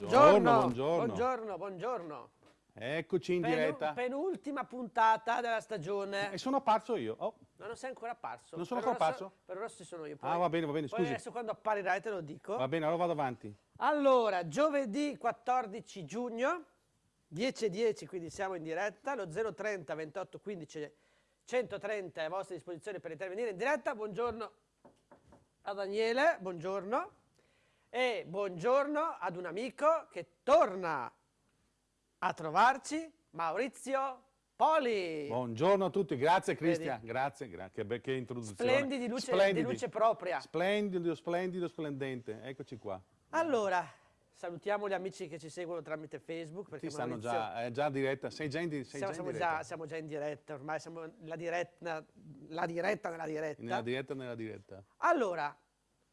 Buongiorno, buongiorno, buongiorno, buongiorno. Eccoci in Penu- diretta. Penultima puntata della stagione. E sono apparso io. Oh. No, non sei ancora apparso. Non sono Per ancora ora so- apparso? Per ora ci sono io. Poi, Ah, va bene, va bene, poi scusi. adesso quando apparirai te lo dico. Va bene, allora vado avanti. Allora, giovedì 14 giugno, 10.10, quindi siamo in diretta, lo 030 28 15 130 è a vostra disposizione per intervenire in diretta. Buongiorno a Daniele, buongiorno. E buongiorno ad un amico che torna a trovarci, Maurizio Poli. Buongiorno a tutti, grazie Cristian, grazie, grazie, che, che introduzione. Splendidi, luce- Splendidi. di luce propria. Splendido, splendido, splendente, eccoci qua. Allora, salutiamo gli amici che ci seguono tramite Facebook. Perché Ti stanno Maurizio- già, è già in diretta, sei già in, sei Siamo, già in siamo diretta. già, siamo già in diretta, ormai siamo la diretta, la diretta nella diretta. Nella diretta, nella diretta. Allora,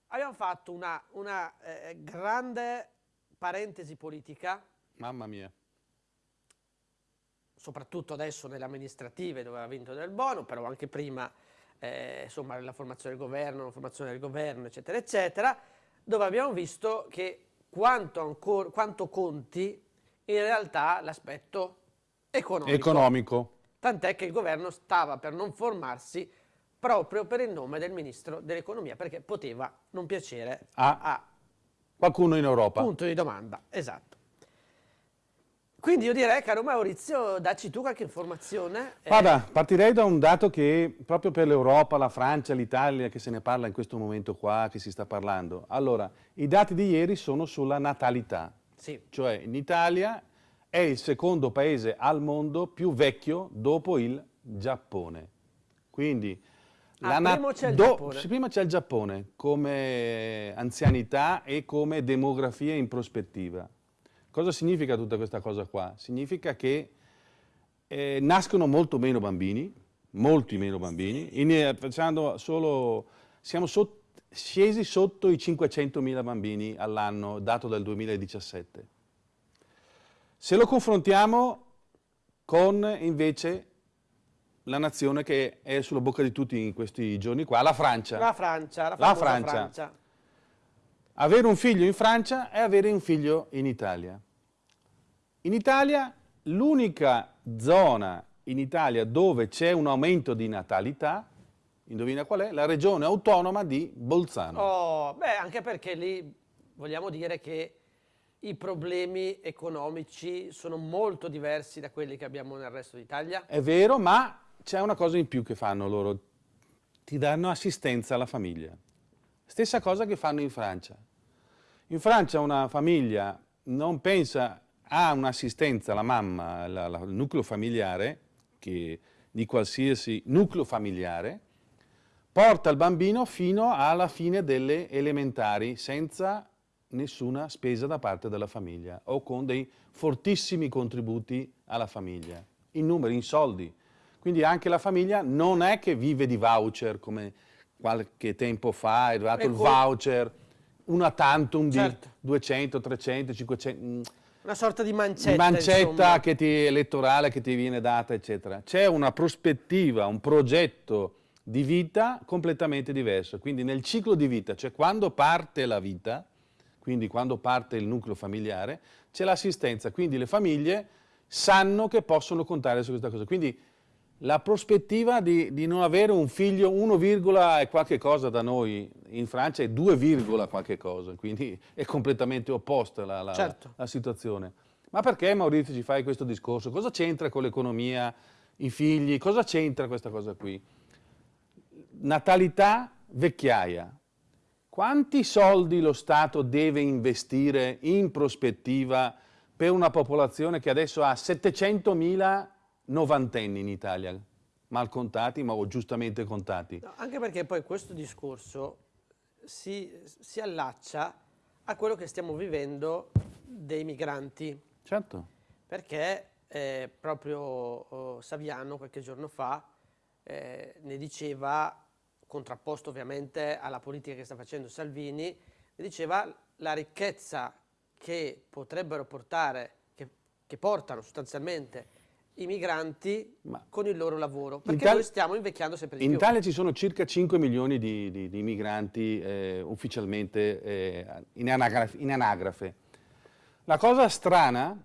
abbiamo fatto una, una, eh, grande parentesi politica, Mamma mia. soprattutto adesso nelle amministrative dove ha vinto del buono, però anche prima, eh, insomma, la formazione del governo, la formazione del governo, eccetera, eccetera, dove abbiamo visto che quanto, ancora, quanto conti in realtà l'aspetto economico. Economico. Tant'è che il governo stava per non formarsi proprio per il nome del ministro dell'economia, perché poteva non piacere Ah. a Qualcuno in Europa. punto di domanda. Esatto. Quindi io direi, caro Maurizio, dacci tu qualche informazione. eh, Guarda, partirei da un dato che proprio per l'Europa, la Francia, l'Italia, che se ne parla in questo momento qua, che si sta parlando. Allora, i dati di ieri sono sulla natalità, sì, cioè in Italia è il secondo paese al mondo più vecchio dopo il Giappone. Quindi Ah, prima c'è il do- Giappone. prima c'è il Giappone come anzianità e come demografia in prospettiva. Cosa significa tutta questa cosa qua? Significa che eh, nascono molto meno bambini, molti meno bambini, in- eh, facendo solo, siamo sot- scesi sotto i 500.000 bambini all'anno, dato dal 2017. Se lo confrontiamo con invece la nazione che è sulla bocca di tutti in questi giorni qua, la Francia. la Francia, la, La Francia. Francia. Avere un figlio in Francia è avere un figlio in Italia. In Italia l'unica zona in Italia dove c'è un aumento di natalità, indovina qual è? La regione autonoma di Bolzano. Oh, beh, anche perché lì vogliamo dire che i problemi economici sono molto diversi da quelli che abbiamo nel resto d'Italia. È vero, ma c'è una cosa in più che fanno loro, ti danno assistenza alla famiglia. Stessa cosa che fanno in Francia. In Francia una famiglia non pensa a un'assistenza mamma, la- la- al nucleo familiare, che, di qualsiasi nucleo familiare, porta il bambino fino alla fine delle elementari senza nessuna spesa da parte della famiglia o con dei fortissimi contributi alla famiglia, in numeri, in soldi. Quindi anche la famiglia non è che vive di voucher come qualche tempo fa, è arrivato il voucher, una tantum di Certo. 200, 300, 500, mm, Una sorta di mancetta, mancetta che ti, elettorale che ti viene data, eccetera. C'è una prospettiva, un progetto di vita completamente diverso. Quindi nel ciclo di vita, cioè quando parte la vita, quindi quando parte il nucleo familiare, c'è l'assistenza. Quindi le famiglie sanno che possono contare su questa cosa. Quindi la prospettiva di, di non avere un figlio 1, e qualche cosa da noi in Francia è 2, qualche cosa, quindi è completamente opposta la, la- Certo. la situazione. Ma perché Maurizio ci fai questo discorso? Cosa c'entra con l'economia, i figli? Cosa c'entra questa cosa qui? Natalità, vecchiaia. Quanti soldi lo Stato deve investire in prospettiva per una popolazione che adesso ha 700.000 novantenni in Italia? Mal contati, ma giustamente contati. No, anche perché poi questo discorso si, si allaccia a quello che stiamo vivendo dei migranti. Certo. Perché eh, proprio oh, Saviano qualche giorno fa eh, ne diceva, contrapposto ovviamente alla politica che sta facendo Salvini, ne diceva la ricchezza che potrebbero portare, che, che portano sostanzialmente i migranti Ma- con il loro lavoro. Perché Italia- noi stiamo invecchiando sempre di In più. Italia ci sono circa 5 milioni di, di- di migranti eh, ufficialmente eh, in, anagraf- in anagrafe. La cosa strana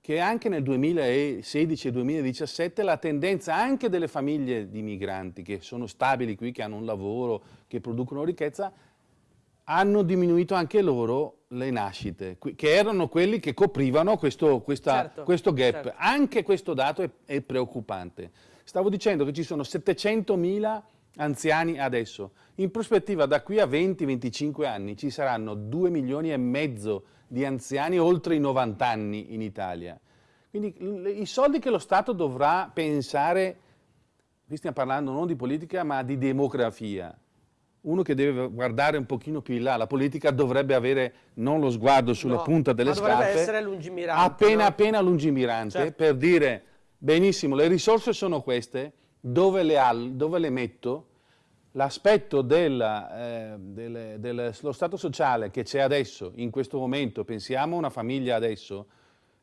che anche nel 2016 e 2017 la tendenza anche delle famiglie di migranti che sono stabili qui, che hanno un lavoro, che producono ricchezza, hanno diminuito anche loro le nascite, che erano quelli che coprivano questo, questa, certo, questo gap. Certo. Anche questo dato è, è preoccupante. Stavo dicendo che ci sono 700.000 anziani adesso. In prospettiva da qui a 20-25 anni ci saranno 2 milioni e mezzo di anziani oltre i 90 anni in Italia. Quindi i soldi che lo Stato dovrà pensare, qui stiamo parlando non di politica ma di demografia, uno che deve guardare un pochino più in là, la politica dovrebbe avere non lo sguardo sulla no, punta delle ma scarpe, essere lungimirante, appena no? appena lungimirante certo. per dire benissimo le risorse sono queste, dove le, dove le metto, l'aspetto eh, dello stato sociale che c'è adesso, in questo momento, pensiamo a una famiglia adesso,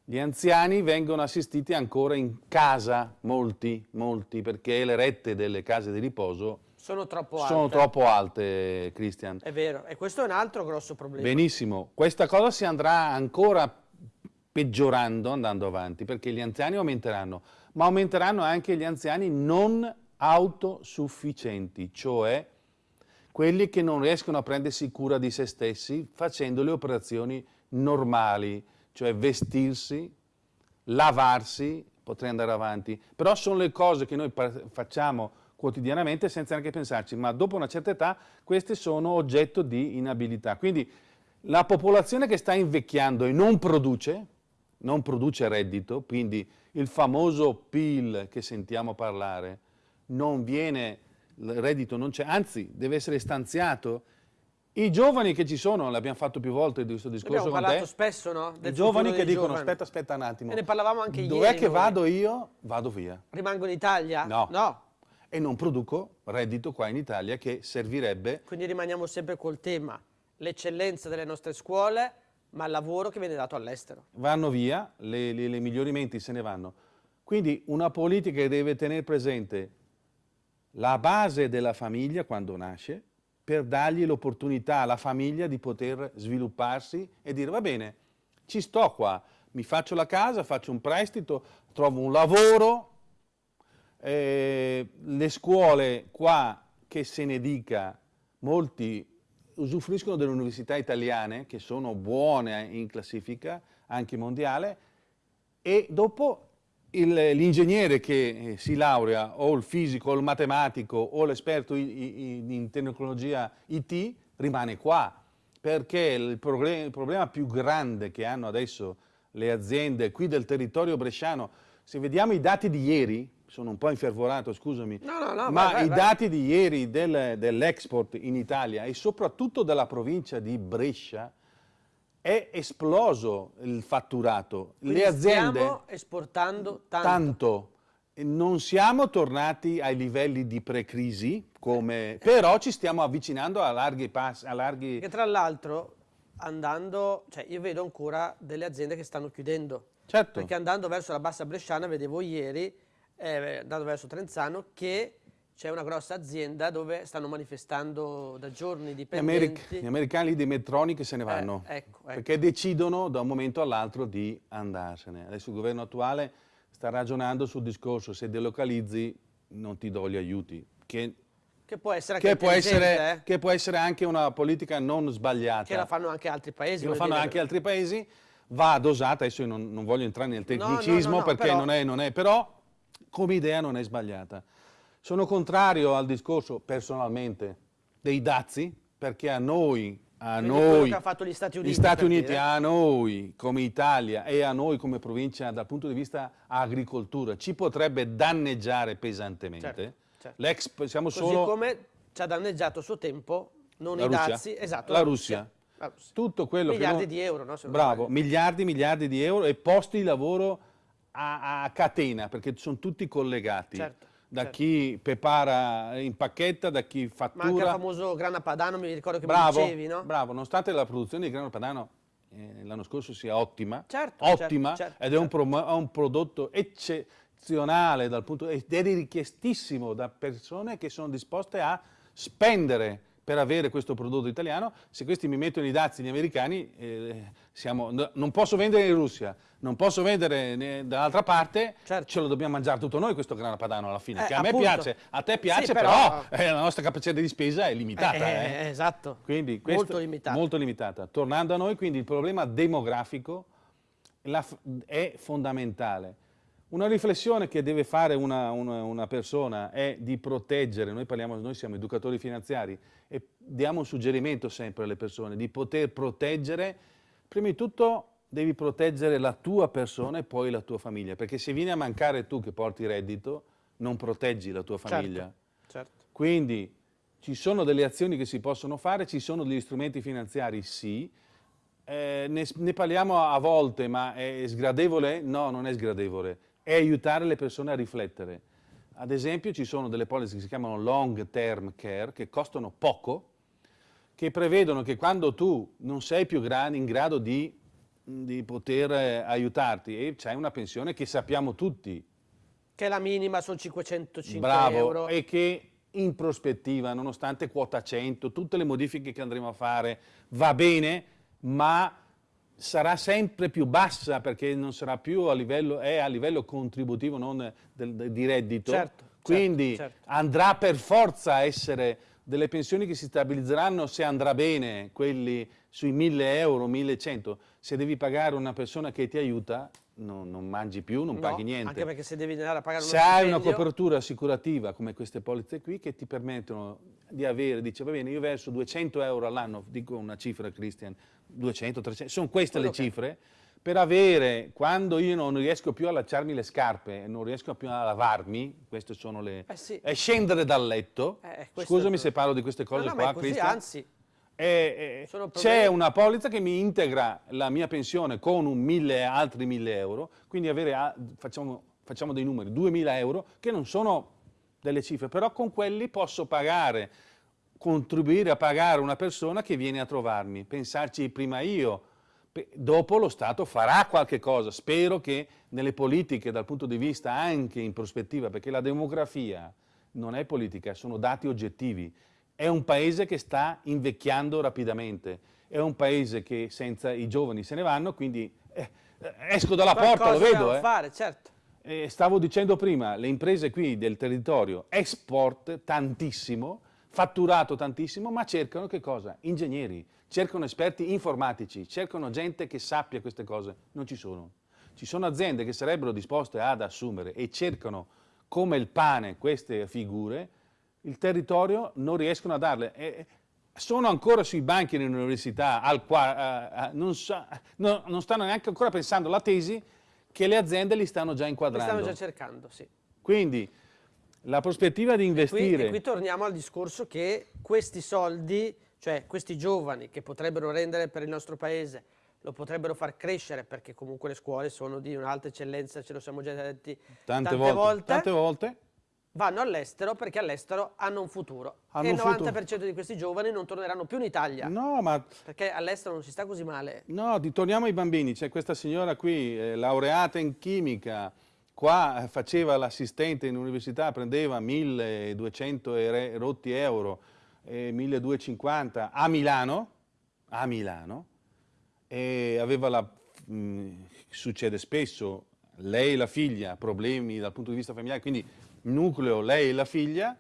gli anziani vengono assistiti ancora in casa, molti, molti, perché le rette delle case di riposo sono troppo alte. Sono troppo alte, Christian. È vero, e questo è un altro grosso problema. Benissimo, questa cosa si andrà ancora peggiorando andando avanti, perché gli anziani aumenteranno, ma aumenteranno anche gli anziani non autosufficienti, cioè quelli che non riescono a prendersi cura di se stessi facendo le operazioni normali, cioè vestirsi, lavarsi, potrei andare avanti, però sono le cose che noi facciamo quotidianamente senza neanche pensarci, ma dopo una certa età queste sono oggetto di inabilità. Quindi la popolazione che sta invecchiando e non produce, non produce reddito, quindi il famoso PIL che sentiamo parlare, non viene, il reddito non c'è, anzi deve essere stanziato. I giovani che ci sono, l'abbiamo fatto più volte questo discorso Abbiamo parlato spesso, no? I giovani che dicono, giovani. aspetta, aspetta un attimo. E ne parlavamo anche Dov'è ieri. Dov'è che vado io? Vado via. Rimango in Italia? No. No e non produco reddito qua in Italia che servirebbe. Quindi rimaniamo sempre col tema, l'eccellenza delle nostre scuole, ma il lavoro che viene dato all'estero. Vanno via, le, le, le migliori menti se ne vanno. Quindi una politica che deve tenere presente la base della famiglia quando nasce, per dargli l'opportunità alla famiglia di poter svilupparsi e dire va bene, ci sto qua, mi faccio la casa, faccio un prestito, trovo un lavoro, eh, le scuole qua, che se ne dica, molti usufruiscono delle università italiane, che sono buone in classifica, anche mondiale, e dopo l'ingegnere che eh, si laurea, o il fisico, o il matematico, o l'esperto in, in tecnologia IT, rimane qua, perché il, problem il problema più grande che hanno adesso le aziende qui del territorio bresciano, se vediamo i dati di ieri, sono un po' infervorato, scusami, no, no, no, ma vai, vai, i vai. dati di ieri del, dell'export in Italia e soprattutto della provincia di Brescia è esploso il fatturato. Quindi Le aziende stiamo esportando tanto. tanto. Non siamo tornati ai livelli di pre-crisi, però ci stiamo avvicinando a larghi passi. A larghi... Che tra l'altro andando, cioè io vedo ancora delle aziende che stanno chiudendo. Certo. Perché andando verso la bassa bresciana vedevo ieri eh, andando verso Trenzano, che c'è una grossa azienda dove stanno manifestando da giorni dipendenti. Gli, Americ gli americani di Metronic se ne vanno, eh, ecco, ecco. perché decidono da un momento all'altro di andarsene. Adesso il governo attuale sta ragionando sul discorso, se delocalizzi non ti do gli aiuti, che, che può essere anche che può essere, eh? che può essere anche una politica non sbagliata. Che la fanno anche altri paesi. Che lo fanno dire. anche altri paesi, va dosata, adesso io non, non voglio entrare nel tecnicismo no, no, no, perché però... non è, non è, però come idea non è sbagliata. Sono contrario al discorso, personalmente, dei dazi, perché a noi, a noi, gli Stati Uniti, gli Stati Uniti a noi come Italia e a noi come provincia dal punto di vista agricoltura ci potrebbe danneggiare pesantemente. Certo, certo. siamo Così solo... come ci ha danneggiato a suo tempo, non la i Russia. dazi, esatto, la, la Russia. Russia. Tutto quello miliardi non... di euro, no? Bravo, miliardi, miliardi di euro e posti di lavoro a, a catena, perché sono tutti collegati. Certo, da certo. chi prepara, impacchetta, da chi fattura. Ma anche il famoso grana padano, mi ricordo che bravo, mi dicevi, no? Bravo, nonostante la produzione di grano padano eh, l'anno scorso sia ottima, certo, ottima, certo, certo ed è un, pro, un, prodotto eccezionale dal punto, ed è richiestissimo da persone che sono disposte a spendere per avere questo prodotto italiano, se questi mi mettono i dazi gli americani, eh, siamo, no, non posso vendere in Russia, non posso vendere dall'altra parte, certo. ce lo dobbiamo mangiare tutto noi questo grano padano alla fine, eh, che a appunto. me piace, a te piace, sì, però, però eh, la nostra capacità di spesa è limitata. Eh, eh, eh. esatto, quindi, molto limitata. Molto limitata. Tornando a noi, quindi il problema demografico è fondamentale una riflessione che deve fare una, una, una, persona è di proteggere, noi, parliamo, noi siamo educatori finanziari e diamo un suggerimento sempre alle persone di poter proteggere, prima di tutto devi proteggere la tua persona e poi la tua famiglia, perché se vieni a mancare tu che porti reddito, non proteggi la tua famiglia. Certo, certo. Quindi ci sono delle azioni che si possono fare, ci sono degli strumenti finanziari, sì, eh, ne, ne parliamo a volte, ma è sgradevole? No, non è sgradevole è aiutare le persone a riflettere. Ad esempio ci sono delle policy che si chiamano long term care, che costano poco, che prevedono che quando tu non sei più in grado di, di poter eh, aiutarti e c'hai una pensione che sappiamo tutti. Che la minima, sono 505 Bravo, euro. e che in prospettiva, nonostante quota 100, tutte le modifiche che andremo a fare, va bene, ma sarà sempre più bassa perché non sarà più a livello, è a livello contributivo, non del, del, di reddito. Certo, Quindi certo, certo. andrà per forza a essere delle pensioni che si stabilizzeranno se andrà bene, quelli sui 1000 euro, 1100. Se devi pagare una persona che ti aiuta, non, non mangi più, non no, paghi niente. Anche perché se devi andare a pagare se hai una copertura assicurativa come queste polizze qui che ti permettono di avere, dice va bene io verso 200 euro all'anno, dico una cifra Christian, 200, 300, sono queste Quello le cifre, per avere, quando io non riesco più a allacciarmi le scarpe, non riesco più a lavarmi, queste sono le... Eh sì. è scendere dal letto, eh, scusami se parlo di queste cose no, no, qua, così, anzi, eh, c'è una polizza che mi integra la mia pensione con un mille, altri 1000 euro, quindi avere, facciamo, facciamo dei numeri, 2000 euro, che non sono delle cifre, però con quelli posso pagare contribuire a pagare una persona che viene a trovarmi, pensarci prima io, dopo lo Stato farà qualche cosa, spero che nelle politiche dal punto di vista anche in prospettiva, perché la demografia non è politica, sono dati oggettivi, è un paese che sta invecchiando rapidamente, è un paese che senza i giovani se ne vanno, quindi eh, esco dalla Qualcosa porta, lo vedo. Eh. Fare, certo. eh, stavo dicendo prima, le imprese qui del territorio export tantissimo, fatturato tantissimo, ma cercano che cosa? Ingegneri, cercano esperti informatici, cercano gente che sappia queste cose. Non ci sono. Ci sono aziende che sarebbero disposte ad assumere e cercano come il pane queste figure, il territorio non riescono a darle. E sono ancora sui banchi dell'università, non, sa, no, non stanno neanche ancora pensando alla tesi che le aziende li stanno già inquadrando. Li stanno già cercando, sì. Quindi la prospettiva di investire... E qui, e qui torniamo al discorso che questi soldi, cioè questi giovani che potrebbero rendere per il nostro paese, lo potrebbero far crescere perché comunque le scuole sono di un'alta eccellenza, ce lo siamo già detti tante, tante volte, volte, tante volte. Vanno all'estero perché all'estero hanno un futuro. Hanno e il 90% futuro. di questi giovani non torneranno più in Italia. No, ma... Perché all'estero non si sta così male. No, torniamo ai bambini. C'è questa signora qui, eh, laureata in chimica, Qua eh, faceva l'assistente in università, prendeva 1200 e rotti euro, eh, 1250 a Milano, a Milano, e aveva la, mh, mm, succede spesso, lei e la figlia, problemi dal punto di vista familiare, quindi nucleo lei e la figlia,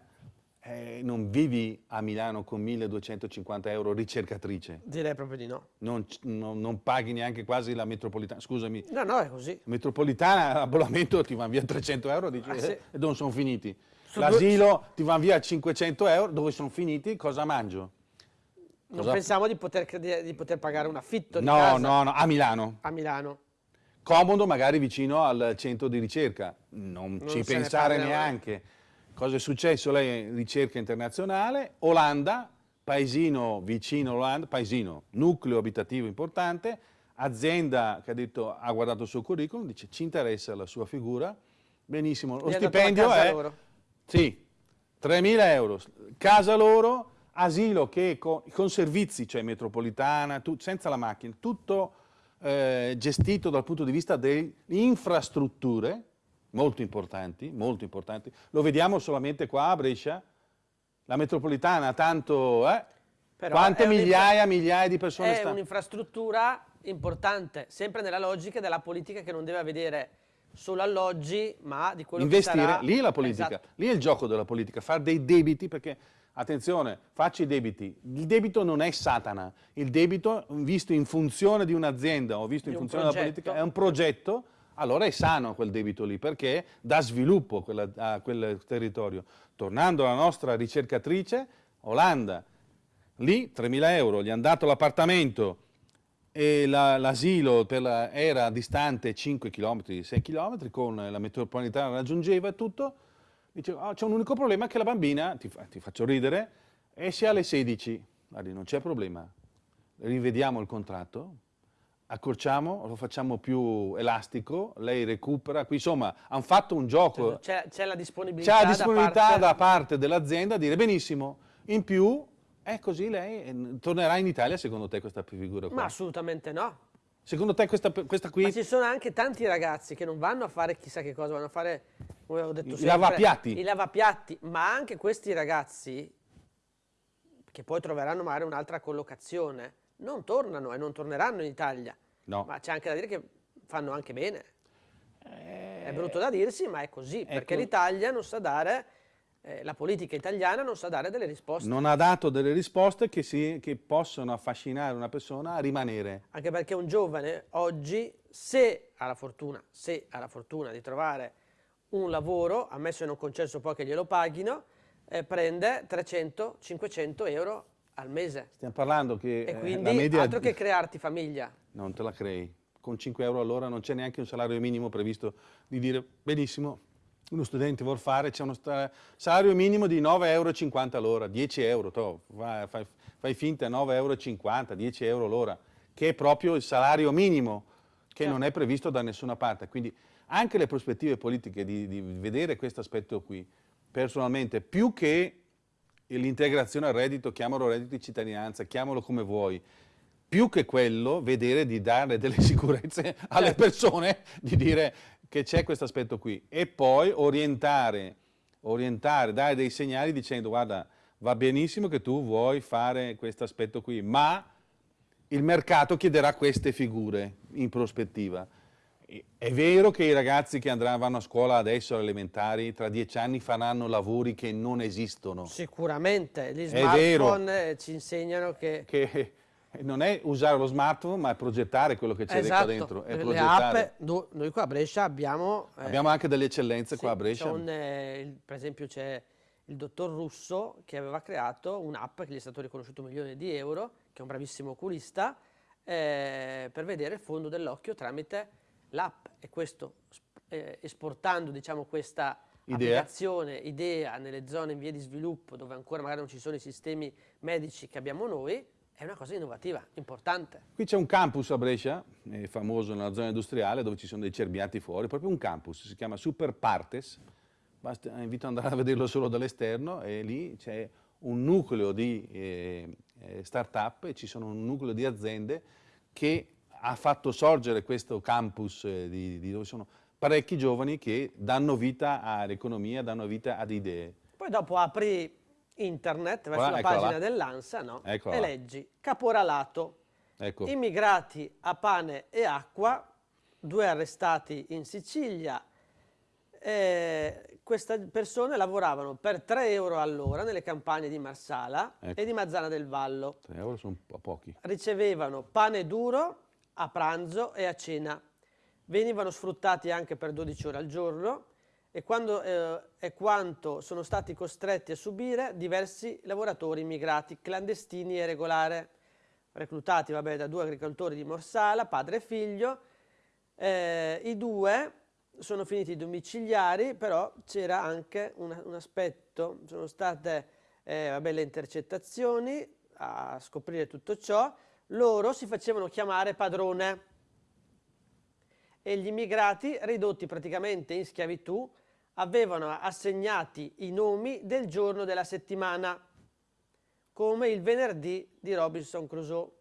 eh, non vivi a Milano con 1250 euro ricercatrice. Direi proprio di no. Non, non, non paghi neanche quasi la metropolitana, scusami. No, no, è così. Metropolitana, l'abbonamento ti va via 300 euro dici, ah, sì. eh, e dove sono finiti? L'asilo ti va via 500 euro, dove sono finiti? Cosa mangio? Non Cosa... pensiamo di poter, di poter, pagare un affitto no? No, no, a Milano. A Milano. Comodo magari vicino al centro di ricerca, non, non ci pensare neanche. Cosa è successo? Lei ricerca internazionale, Olanda, paesino vicino Olanda, paesino, nucleo abitativo importante, azienda che ha, detto, ha guardato il suo curriculum, dice ci interessa la sua figura, benissimo, lo stipendio è... Loro. Sì, 3.000 euro, casa loro, asilo che con, con servizi, cioè metropolitana, tu, senza la macchina, tutto eh, gestito dal punto di vista delle infrastrutture, molto importanti, molto importanti. Lo vediamo solamente qua a Brescia, la metropolitana tanto... Eh, Però Quante è migliaia e migliaia di persone È stanno... un'infrastruttura importante, sempre nella logica della politica che non deve vedere solo alloggi, ma di quello Investire, che sarà... lì è la politica, Esatto. lì è il gioco della politica, fare dei debiti perché, attenzione, faccio i debiti, il debito non è Satana, il debito visto in funzione di un'azienda o visto in Di un funzione della politica è un progetto, allora è sano quel debito lì perché dà sviluppo a quella- a quel territorio. Tornando alla nostra ricercatrice, Olanda, lì 3.000 euro, gli hanno dato l'appartamento. la- l'asilo per la- era distante 5 km, 6 km, con la metropolitana raggiungeva e tutto, diceva "Ah, c'è un unico problema che la bambina, ti, ti faccio ridere, esce alle 16, Guardi, non c'è problema, rivediamo il contratto, accorciamo, lo facciamo più elastico, lei recupera, qui insomma hanno fatto un gioco, C'è, c'è la disponibilità, c'è la disponibilità da parte... da parte dell'azienda a dire benissimo, in più è così lei eh, tornerà in Italia secondo te questa figura qua? Ma assolutamente no. Secondo te questa, questa qui, Ma ci sono anche tanti ragazzi che non vanno a fare chissà che cosa, vanno a fare, come ho detto I sempre, lavapiatti. I lavapiatti, ma anche questi ragazzi, che poi troveranno magari un'altra collocazione, non tornano e non torneranno in Italia. No. Ma c'è anche da dire che fanno anche bene. È brutto da dirsi, ma è così, perché ecco. l'Italia non sa dare, eh, la politica italiana non sa dare delle risposte. non ha dato delle risposte che, si- che possono affascinare una persona a rimanere. Anche perché un giovane oggi, se ha la fortuna, se ha la fortuna di trovare un lavoro, ammesso e non concesso poi che glielo paghino, eh, prende 300-500 euro al mese. Stiamo parlando che E eh, quindi la media... altro che crearti famiglia. Non te la crei. Con 5 euro all'ora non c'è neanche un salario minimo previsto di dire benissimo, uno studente vuol fare, c'è uno salario minimo di 9,50 euro all'ora, 10 euro, toh, vai- fai, fai finta 9,50 euro, 10 euro l'ora, che è proprio il salario minimo, che Certo. non è previsto da nessuna parte. Quindi anche le prospettive politiche di, di vedere questo aspetto qui, personalmente, più che l'integrazione al reddito, chiamalo reddito di cittadinanza, chiamalo come vuoi, più che quello, vedere di dare delle sicurezze alle Certo. persone, di dire che c'è questo aspetto qui e poi orientare, orientare, dare dei segnali dicendo guarda va benissimo che tu vuoi fare questo aspetto qui, ma il mercato chiederà queste figure in prospettiva. È vero che i ragazzi che andranno, vanno a scuola adesso, alle elementari, tra dieci anni faranno lavori che non esistono. Sicuramente, gli smartphone eh, ci insegnano che... Che non è usare lo smartphone, ma è progettare quello che c'è Esatto, qua dentro. È le app, no- noi qua a Brescia abbiamo... eh, Abbiamo anche delle eccellenze Sì, qua a Brescia. un, eh, per esempio c'è il dottor Russo che aveva creato un'app che gli è stato riconosciuto un milione di euro, che è un bravissimo oculista, eh, per vedere il fondo dell'occhio tramite l'app e questo eh, esportando diciamo, questa Idea. applicazione, idea nelle zone in via di sviluppo dove ancora magari non ci sono i sistemi medici che abbiamo noi, è una cosa innovativa, importante. Qui c'è un campus a Brescia, è famoso nella zona industriale, dove ci sono dei cerbiati fuori, proprio un campus, si chiama Super Partes, Basta, invito ad andare a vederlo solo dall'esterno e lì c'è un nucleo di eh, eh, start-up e ci sono un nucleo di aziende che ha fatto sorgere questo campus eh, di, di dove sono parecchi giovani che danno vita all'economia, danno vita ad idee. Poi dopo apri internet verso Qua, la pagina là. dell'ANSA no? E là. leggi caporalato, Ecco, immigrati a pane e acqua, due arrestati in Sicilia. Eh, queste persone lavoravano per 3 euro all'ora nelle campagne di Marsala Ecco. e di Mazzana del Vallo. 3 euro sono pochi. Ricevevano pane duro a pranzo e a cena. Venivano sfruttati anche per 12 ore al giorno e, quando, eh, e quanto sono stati costretti a subire diversi lavoratori immigrati clandestini e regolari, reclutati vabbè, da due agricoltori di Morsala, padre e figlio. Eh, I due sono finiti domiciliari, però c'era anche un, un aspetto, sono state eh, vabbè, le intercettazioni a scoprire tutto ciò, loro si facevano chiamare padrone e gli immigrati, ridotti praticamente in schiavitù, avevano assegnati i nomi del giorno della settimana, come il venerdì di Robinson Crusoe.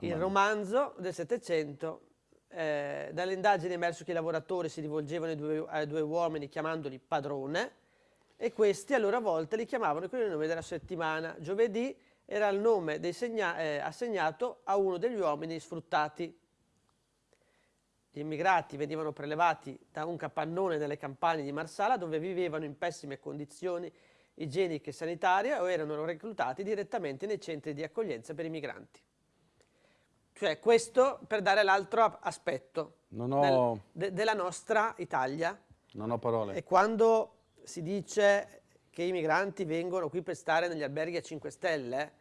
Il romanzo del Settecento, eh, dalle indagini è emerso che i lavoratori si rivolgevano ai due, ai due uomini chiamandoli padrone e questi a loro volta li chiamavano con il nome della settimana, giovedì era il nome eh, assegnato a uno degli uomini sfruttati. Gli immigrati venivano prelevati da un capannone nelle campagne di Marsala dove vivevano in pessime condizioni igieniche e sanitarie o erano reclutati direttamente nei centri di accoglienza per i migranti. Cioè questo per dare l'altro aspetto ho... del, de, della nostra Italia. Non ho parole. E quando si dice che i migranti vengono qui per stare negli alberghi a 5 stelle,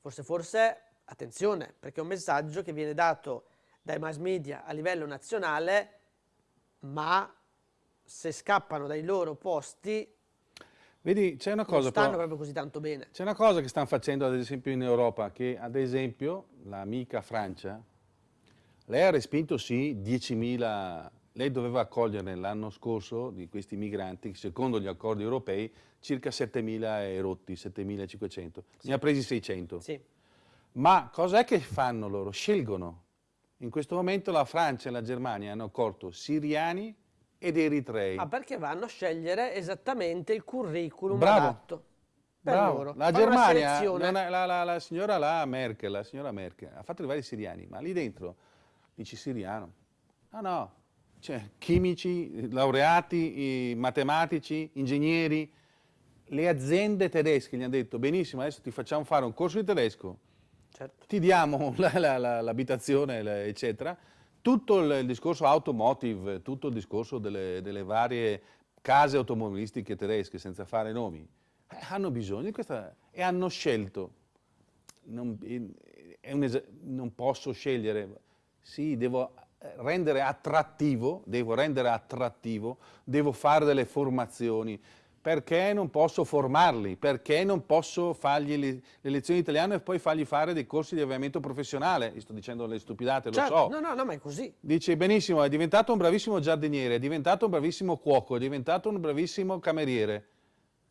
forse forse, attenzione, perché è un messaggio che viene dato dai mass media a livello nazionale, ma se scappano dai loro posti Vedi, c'è una cosa... Non stanno proprio così tanto bene. C'è una cosa che stanno facendo ad esempio in Europa, che ad esempio l'amica Francia, lei ha respinto sì 10.000, lei doveva accogliere l'anno scorso di questi migranti, secondo gli accordi europei, circa 7.000 e rotti, 7.500, sì. ne ha presi 600. Sì. Ma cos'è che fanno loro? Scelgono. In questo momento la Francia e la Germania hanno accolto siriani ed eritrei. Ah, perché vanno a scegliere esattamente il curriculum Bravo. adatto. Per Bravo. loro. La Germania, la, la, la, signora la Merkel, la signora Merkel ha fatto arrivare i siriani, ma lì dentro dici siriano. No, no, cioè, chimici, laureati, matematici, ingegneri. Le aziende tedesche gli hanno detto, benissimo, adesso ti facciamo fare un corso di tedesco, certo. ti diamo l'abitazione, eccetera, tutto il discorso automotive, tutto il discorso delle, delle varie case automobilistiche tedesche, senza fare nomi, eh, hanno bisogno di questa e hanno scelto. Non, non posso scegliere, sì, devo rendere attrattivo, devo rendere attrattivo, devo fare delle formazioni, perché non posso formarli, perché non posso fargli le, le lezioni di italiano e poi fargli fare dei corsi di avviamento professionale, sto dicendo le stupidate, certo, lo so. No, no, no, ma è così. Dice benissimo, è diventato un bravissimo giardiniere, è diventato un bravissimo cuoco, è diventato un bravissimo cameriere.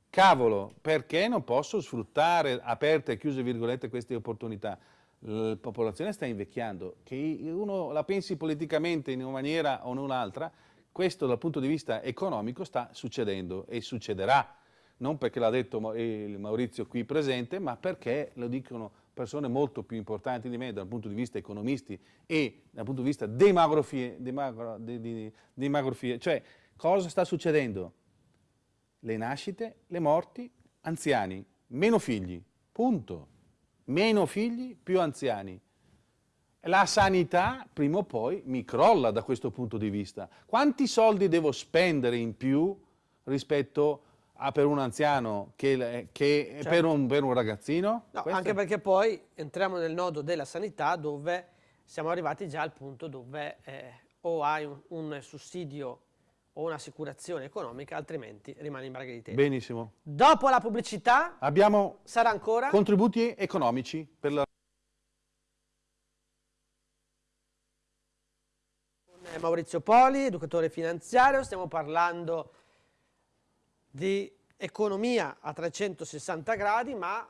Cavolo, perché non posso sfruttare, aperte e chiuse virgolette, queste opportunità? La popolazione sta invecchiando, che uno la pensi politicamente in una maniera o in un'altra, questo dal punto di vista economico sta succedendo e succederà, non perché l'ha detto Maurizio qui presente, ma perché lo dicono persone molto più importanti di me dal punto di vista economisti e dal punto di vista demografie, demagro, de, de, demografie. cioè cosa sta succedendo? Le nascite, le morti, anziani, meno figli, punto. Meno figli, più anziani. La sanità prima o poi mi crolla da questo punto di vista. Quanti soldi devo spendere in più rispetto a per un anziano che, che certo. per, un, per, un, ragazzino? No, anche perché poi entriamo nel nodo della sanità dove siamo arrivati già al punto dove eh, o hai un, un sussidio o un'assicurazione economica, altrimenti rimani in braghe di tempo. Benissimo. Dopo la pubblicità abbiamo sarà ancora contributi economici per la Maurizio Poli, educatore finanziario, stiamo parlando di economia a 360 gradi, ma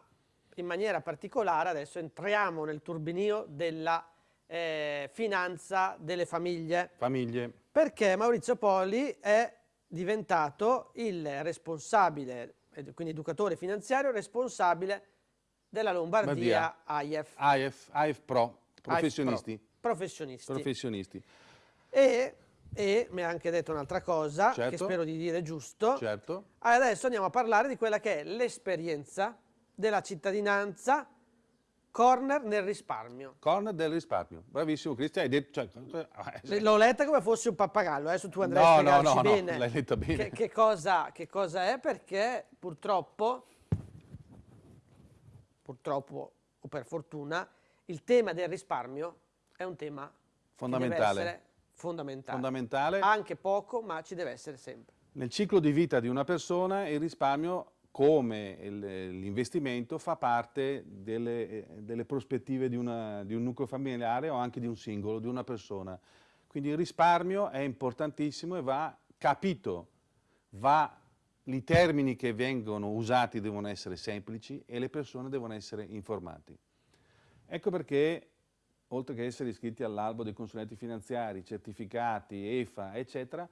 in maniera particolare adesso entriamo nel turbinio della eh, finanza delle famiglie. Famiglie. Perché Maurizio Poli è diventato il responsabile, quindi educatore finanziario, responsabile della Lombardia AIF. AIF, AIF Pro, professionisti. AIF Pro, professionisti. Professionisti. E, e mi ha anche detto un'altra cosa, certo. che spero di dire giusto. Certo. Adesso andiamo a parlare di quella che è l'esperienza della cittadinanza corner nel risparmio. Corner del risparmio. Bravissimo Cristian. Cioè, eh, L'ho letta come fosse un pappagallo, adesso tu andrai no, a spiegarci no, no, bene, no, l'hai letta bene. Che, che, cosa, che cosa è perché purtroppo, purtroppo o per fortuna, il tema del risparmio è un tema fondamentale fondamentale. fondamentale. Anche poco, ma ci deve essere sempre. Nel ciclo di vita di una persona il risparmio, come l'investimento, fa parte delle, delle prospettive di, una, di un nucleo familiare o anche di un singolo, di una persona. Quindi il risparmio è importantissimo e va capito, va, i termini che vengono usati devono essere semplici e le persone devono essere informate. Ecco perché oltre che essere iscritti all'albo dei consulenti finanziari, certificati, EFA, eccetera,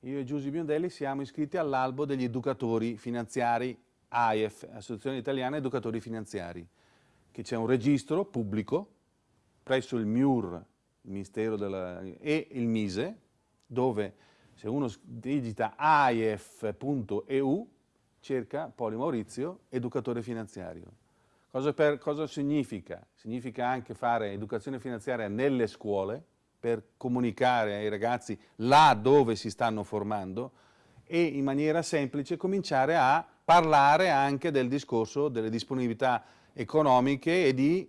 io e Giusy Biondelli siamo iscritti all'albo degli educatori finanziari AIF, Associazione Italiana Educatori Finanziari. che c'è un registro pubblico presso il MIUR, il Ministero della, e il MISE, dove se uno digita aif.eu cerca Poli Maurizio, educatore finanziario. Cosa, per, cosa significa? Significa anche fare educazione finanziaria nelle scuole per comunicare ai ragazzi là dove si stanno formando e in maniera semplice cominciare a parlare anche del discorso delle disponibilità economiche e di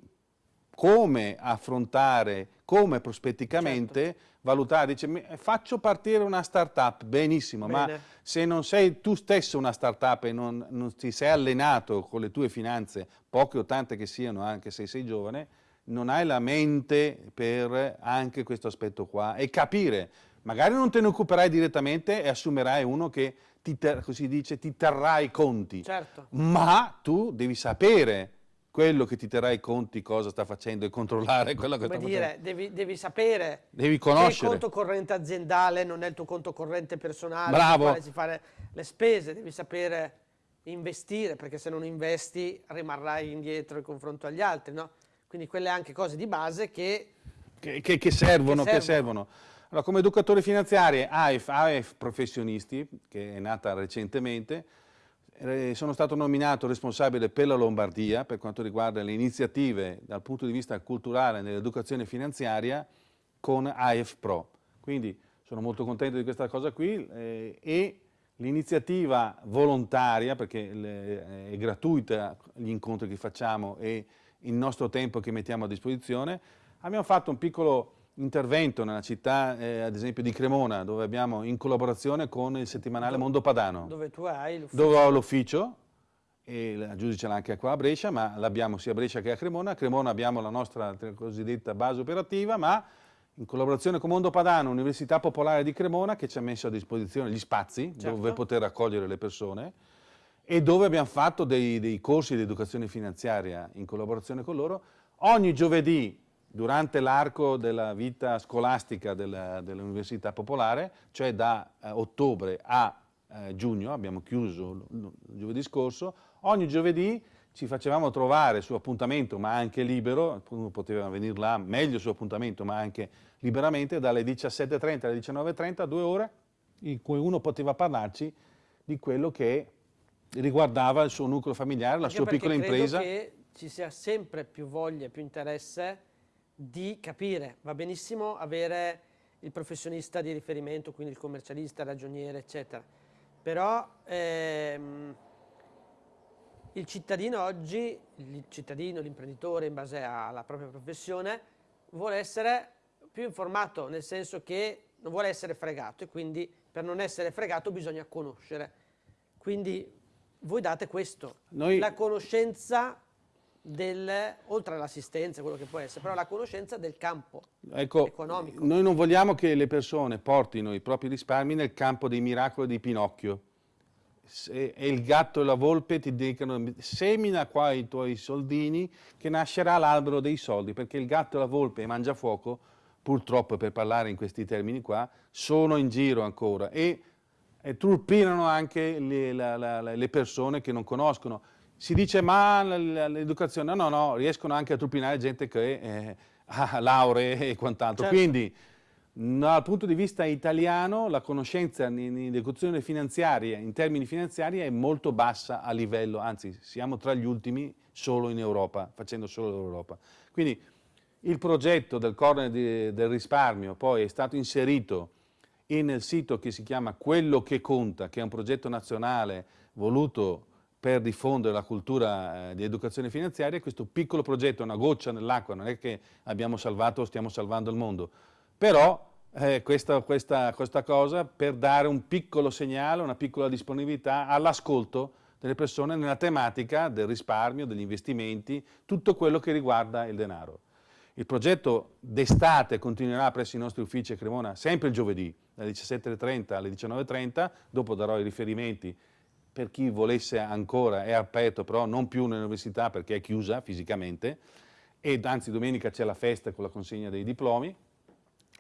come affrontare, come prospetticamente certo. valutare, dice faccio partire una startup, benissimo, Bene. ma se non sei tu stesso una startup e non, non ti sei allenato con le tue finanze, poche o tante che siano, anche se sei giovane, non hai la mente per anche questo aspetto qua e capire, magari non te ne occuperai direttamente e assumerai uno che ti, così dice, ti terrà i conti, certo. ma tu devi sapere quello che ti terrà i conti cosa sta facendo e controllare quello che Come sta dire, facendo. Devi, devi sapere devi conoscere. che il conto corrente aziendale non è il tuo conto corrente personale, Bravo. si fare le spese, devi sapere investire, perché se non investi rimarrai indietro in confronto agli altri, no? Quindi quelle anche cose di base che, che, che, che servono. Che servono. Allora, come educatore finanziario, AIF, AIF Professionisti, che è nata recentemente, sono stato nominato responsabile per la Lombardia per quanto riguarda le iniziative dal punto di vista culturale nell'educazione finanziaria con AF Pro. Quindi sono molto contento di questa cosa qui eh, e l'iniziativa volontaria, perché le, è gratuita gli incontri che facciamo e il nostro tempo che mettiamo a disposizione, abbiamo fatto un piccolo intervento nella città, eh, ad esempio di Cremona, dove abbiamo in collaborazione con il settimanale dove, Mondo Padano. Dove tu hai l'ufficio. Dove ho l'ufficio, e la giudice l'ha anche qua a Brescia, ma l'abbiamo sia a Brescia che a Cremona. A Cremona abbiamo la nostra cosiddetta base operativa, ma in collaborazione con Mondo Padano, Università Popolare di Cremona, che ci ha messo a disposizione gli spazi certo. dove poter accogliere le persone e dove abbiamo fatto dei, dei corsi di educazione finanziaria in collaborazione con loro. Ogni giovedì durante l'arco della vita scolastica dell'Università Popolare, cioè da eh, ottobre a eh, giugno, abbiamo chiuso il giovedì scorso, ogni giovedì ci facevamo trovare su appuntamento, ma anche libero, uno poteva venire là meglio su appuntamento, ma anche liberamente, dalle 17.30 alle 19.30, due ore, in cui uno poteva parlarci di quello che riguardava il suo nucleo familiare, la sua piccola impresa. Credo che ci sia sempre più voglia, più interesse di capire. Va benissimo avere il professionista di riferimento, quindi il commercialista, il ragioniere, eccetera. Però ehm, il cittadino oggi, il cittadino, l'imprenditore in base alla propria professione, vuole essere più informato, nel senso che non vuole essere fregato e quindi per non essere fregato bisogna conoscere. Quindi voi date questo, Noi... la conoscenza del, oltre all'assistenza, quello che può essere, però la conoscenza del campo ecco, economico. Noi non vogliamo che le persone portino i propri risparmi nel campo dei miracoli di Pinocchio. Se, e il gatto e la volpe ti dicono semina qua i tuoi soldini che nascerà l'albero dei soldi, perché il gatto e la volpe mangia fuoco, purtroppo per parlare in questi termini qua, sono in giro ancora e, e turpinano anche le, la, la, le persone che non conoscono si dice ma l'educazione, no, no, riescono anche a tupinare gente che eh, ha lauree e quant'altro. Certo. Quindi dal punto di vista italiano la conoscenza in educazione finanziaria, in termini finanziari, è molto bassa a livello, anzi siamo tra gli ultimi solo in Europa, facendo solo l'Europa. Quindi il progetto del corner di, del risparmio poi è stato inserito nel sito che si chiama Quello che conta, che è un progetto nazionale voluto per diffondere la cultura eh, di educazione finanziaria, questo piccolo progetto è una goccia nell'acqua, non è che abbiamo salvato o stiamo salvando il mondo, però eh, questa, questa, questa cosa per dare un piccolo segnale, una piccola disponibilità all'ascolto delle persone nella tematica del risparmio, degli investimenti, tutto quello che riguarda il denaro. Il progetto d'estate continuerà presso i nostri uffici a Cremona sempre il giovedì, dalle 17.30 alle 19.30, dopo darò i riferimenti per chi volesse ancora, è aperto però non più nell'università perché è chiusa fisicamente, ed anzi domenica c'è la festa con la consegna dei diplomi,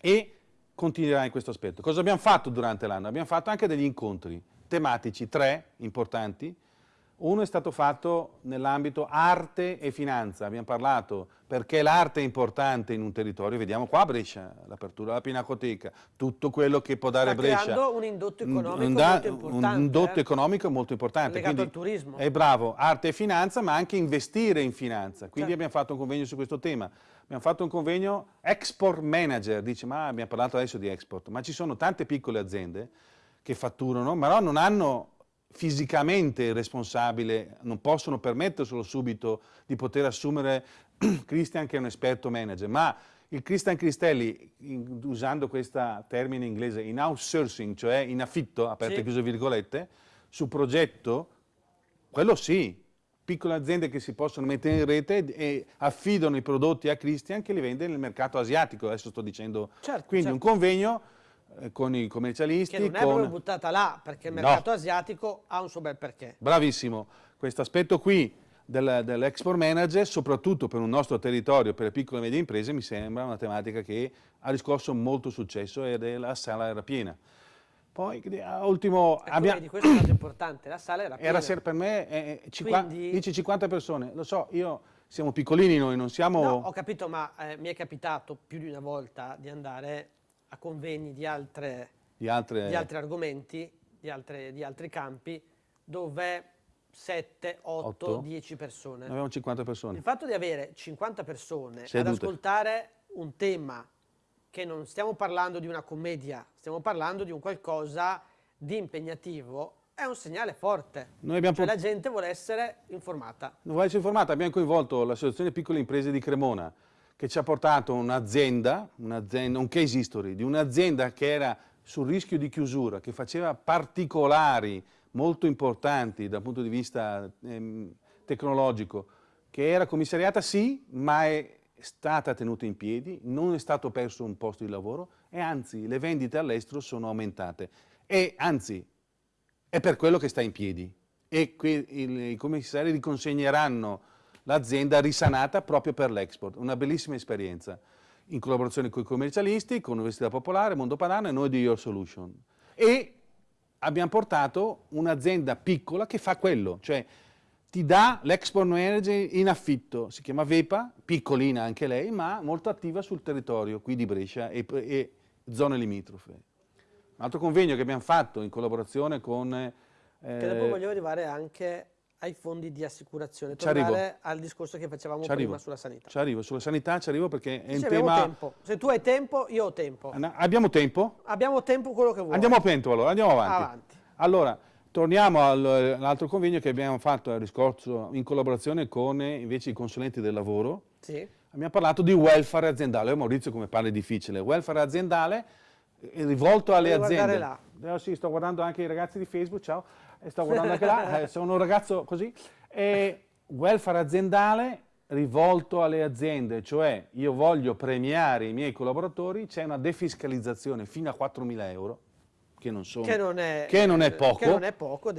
e continuerà in questo aspetto. Cosa abbiamo fatto durante l'anno? Abbiamo fatto anche degli incontri tematici, tre importanti, Uno è stato fatto nell'ambito arte e finanza, abbiamo parlato perché l'arte è importante in un territorio, vediamo qua a Brescia, l'apertura della Pinacoteca, tutto quello che può dare Sta Brescia. un indotto economico un, molto importante. Un indotto eh. economico molto importante. Legato quindi al turismo. È bravo, arte e finanza, ma anche investire in finanza. Quindi Certo. abbiamo fatto un convegno su questo tema. Abbiamo fatto un convegno export manager, dice ma abbiamo parlato adesso di export, ma ci sono tante piccole aziende che fatturano, però non hanno fisicamente il responsabile, non possono permetterselo subito di poter assumere Christian che è un esperto manager, ma il Christian Cristelli, in- usando questo termine inglese, in outsourcing, cioè in affitto, aperte Sì. e chiuse virgolette, su progetto, quello sì, piccole aziende che si possono mettere in rete e affidano i prodotti a Christian che li vende nel mercato asiatico, adesso sto dicendo, Certo, quindi certo. un convegno eh, con i commercialisti, Che non è con... proprio buttata là, perché il No. mercato asiatico ha un suo bel perché. Bravissimo, questo aspetto qui dell'export manager, soprattutto per un nostro territorio, per le piccole e medie imprese, mi sembra una tematica che ha riscosso molto successo e la sala era piena. Poi, ultimo, Ecco, abbiamo- vedi, questo è un dato importante, la sala era piena. era per me, eh, eh, cinqua- Quindi- dici 50 persone, lo so, io siamo piccolini noi, non siamo... No, ho capito, ma eh, mi è capitato più di una volta di andare a convegni di, altre- di altre... di altri argomenti, di, altre- di altri campi, dove 7, 8, Otto? 10 persone. Noi avevamo 50 persone. Il fatto di avere 50 persone ad Sedute. ascoltare un tema che non stiamo parlando di una commedia, stiamo parlando di un qualcosa di impegnativo, è un segnale forte. Noi abbiamo Cioè la gente vuole essere informata. Non vuoi essere informata? Abbiamo coinvolto l'Associazione Piccole Imprese di Cremona che ci ha portato un'azienda, un'azienda, un case history di un'azienda che era sul rischio di chiusura, che faceva particolari molto importanti dal punto di vista ehm, tecnologico, che era commissariata sì, ma è stata tenuta in piedi, non è stato perso un posto di lavoro e anzi le vendite all'estero sono aumentate. E anzi è per quello che sta in piedi e i commissari riconsegneranno l'azienda risanata proprio per l'export. Una bellissima esperienza in collaborazione con i commercialisti, con l'Università Popolare, Mondo Padano e noi di Your Solution. E abbiamo portato un'azienda piccola che fa quello, cioè ti dà l'export manager in affitto, si chiama Vepa, piccolina anche lei, ma molto attiva sul territorio qui di Brescia e, e zone limitrofe. Un altro convegno che abbiamo fatto in collaborazione con... eh, Che dopo voglio arrivare anche ai fondi di assicurazione, tornare al discorso che facevamo prima arrivo. sulla sanità. Ci arrivo, sulla sanità ci arrivo perché è un tema... tempo. Se tu hai tempo, io ho tempo. Anna- Abbiamo tempo? Abbiamo tempo quello che vuoi. Andiamo a pento allora, andiamo avanti. Avanti. Allora, torniamo al- all'altro convegno che abbiamo fatto a riscorso in collaborazione con eh, invece i consulenti del lavoro. Sì. Abbiamo parlato di welfare aziendale. Oh, Maurizio come parla è difficile. Welfare aziendale eh, rivolto alle guardare aziende. là. Eh, sì, sto guardando anche i ragazzi di Facebook, ciao. E sto guardando anche là, eh, sono un ragazzo così. E welfare aziendale rivolto alle aziende, cioè io voglio premiare i miei collaboratori, c'è una defiscalizzazione fino a 4.000 euro, che non sono... Che non è, che non è poco. Che non è poco,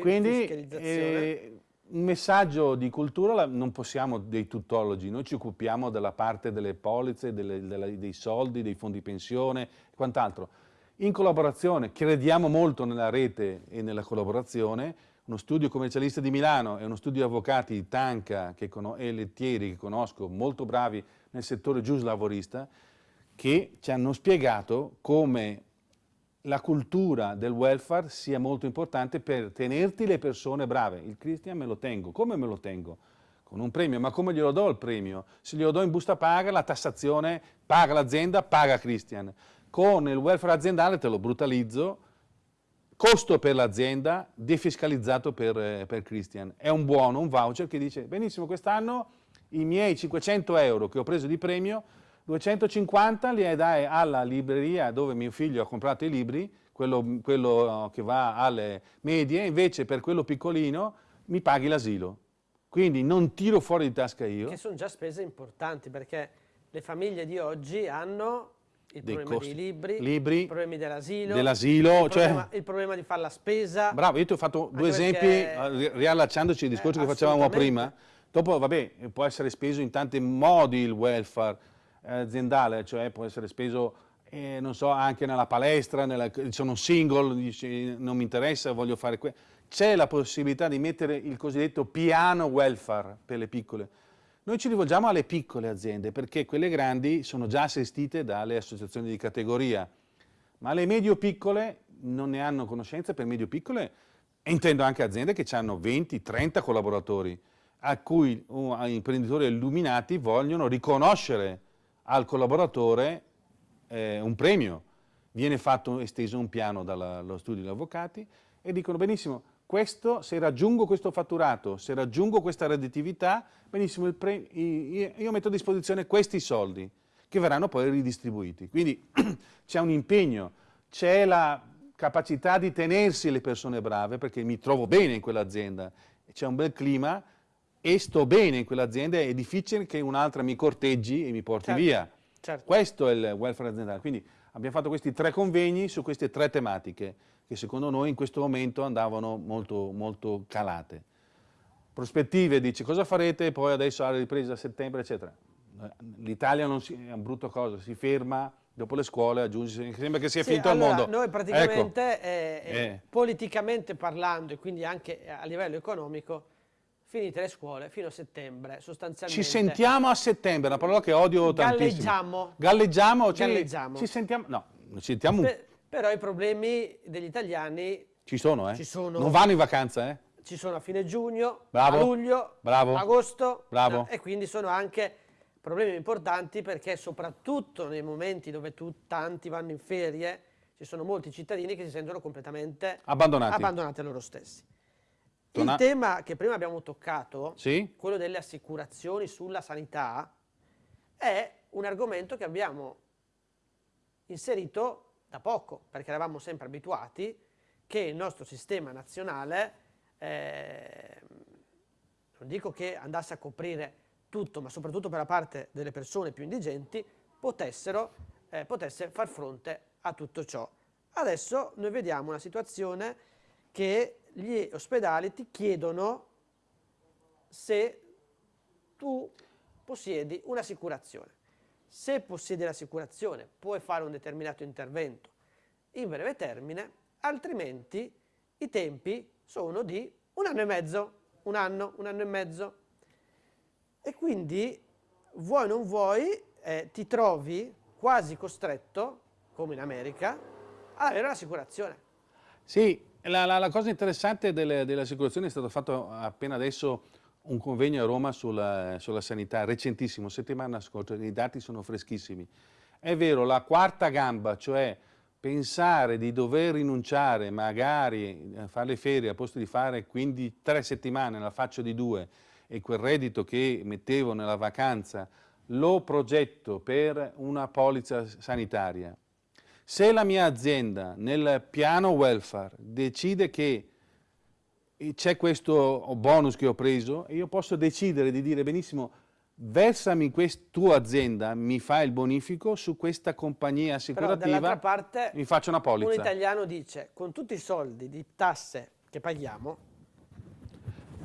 Quindi eh, un messaggio di cultura non possiamo dei tuttologi, noi ci occupiamo della parte delle polizze, delle- delle- dei soldi, dei fondi pensione e quant'altro. In collaborazione, crediamo molto nella rete e nella collaborazione, uno studio commercialista di Milano e uno studio di avvocati di Tanca e Lettieri che conosco, molto bravi nel settore giuslavorista, che ci hanno spiegato come la cultura del welfare sia molto importante per tenerti le persone brave. Il Christian me lo tengo. Come me lo tengo? Con un premio. Ma come glielo do il premio? Se glielo do in busta paga, la tassazione paga l'azienda, paga Christian. Con il welfare aziendale te lo brutalizzo, costo per l'azienda, defiscalizzato per, eh, per Christian. È un buono, un voucher che dice, benissimo, quest'anno i miei 500 euro che ho preso di premio 250 li dai alla libreria dove mio figlio ha comprato i libri, quello, quello che va alle medie, invece per quello piccolino mi paghi l'asilo. Quindi non tiro fuori di tasca io. Che sono già spese importanti perché le famiglie di oggi hanno il Dei problema costi. dei libri, Libri, i problemi dell'asilo, dell'asilo, il, cioè- problema, il problema di fare la spesa. Bravo, io ti ho fatto due esempi, perché- ri- riallacciandoci al discorso Eh, che facevamo prima. Dopo, vabbè, può essere speso in tanti modi il welfare eh, aziendale, cioè può essere speso, eh, non so, anche nella palestra, nella, sono single, dici, non mi interessa, voglio fare questo. c'è la possibilità di mettere il cosiddetto piano welfare per le piccole. Noi ci rivolgiamo alle piccole aziende perché quelle grandi sono già assistite dalle associazioni di categoria, ma le medio-piccole non ne hanno conoscenza, per medio-piccole intendo anche aziende che hanno 20-30 collaboratori, a cui uh, imprenditori illuminati vogliono riconoscere al collaboratore eh, un premio. Viene fatto esteso un piano dallo studio degli avvocati e dicono benissimo, questo, se raggiungo questo fatturato, se raggiungo questa redditività, benissimo, io metto a disposizione questi soldi che verranno poi ridistribuiti. Quindi c'è un impegno, c'è la capacità di tenersi le persone brave perché mi trovo bene in quell'azienda, c'è un bel clima e sto bene in quell'azienda, è difficile che un'altra mi corteggi e mi porti certo, via. Certo. Questo è il welfare aziendale. Quindi abbiamo fatto questi tre convegni su queste tre tematiche che secondo noi in questo momento andavano molto, molto calate. Prospettive, dice cosa farete poi adesso alla ripresa a settembre, eccetera. L'Italia è una brutta cosa, si ferma, dopo le scuole aggiunge, sembra che sia sì, finito allora, il mondo. Noi praticamente, ecco. eh, eh. politicamente parlando e quindi anche a livello economico, finite le scuole fino a settembre sostanzialmente. Ci sentiamo a settembre, una parola che odio tantissimo. Galleggiamo. Galleggiamo? Ci, Galleggiamo. Ci sentiamo, no, ci sentiamo... Per, però i problemi degli italiani ci sono, eh? Ci sono. Non vanno in vacanza, eh? Ci sono a fine giugno, Bravo. a luglio, Bravo. agosto. Bravo. Eh, e quindi sono anche problemi importanti perché soprattutto nei momenti dove tu, tanti vanno in ferie, ci sono molti cittadini che si sentono completamente abbandonati, abbandonati a loro stessi. Il tema che prima abbiamo toccato, sì? quello delle assicurazioni sulla sanità, è un argomento che abbiamo inserito da poco, perché eravamo sempre abituati che il nostro sistema nazionale, eh, non dico che andasse a coprire tutto, ma soprattutto per la parte delle persone più indigenti, potessero, eh, potesse far fronte a tutto ciò. Adesso noi vediamo una situazione che gli ospedali ti chiedono se tu possiedi un'assicurazione. Se possiedi l'assicurazione puoi fare un determinato intervento in breve termine, altrimenti i tempi sono di un anno e mezzo, un anno, un anno e mezzo. E quindi, vuoi o non vuoi, eh, ti trovi quasi costretto, come in America, ad avere un'assicurazione. Sì, la, la, la, cosa interessante delle, delle è stato fatto appena adesso un convegno a Roma sulla, sulla, sanità, recentissimo, settimana scorsa, i dati sono freschissimi. È vero, la quarta gamba, cioè pensare di dover rinunciare magari a fare le ferie a posto di fare quindi tre settimane, la faccio di due, e quel reddito che mettevo nella vacanza lo progetto per una polizza sanitaria. Se la mia azienda nel piano welfare decide che c'è questo bonus che ho preso e io posso decidere di dire benissimo versami questa tua azienda, mi fa il bonifico su questa compagnia assicurativa, parte, mi faccio una polizza. Un italiano dice, con tutti i soldi di tasse che paghiamo,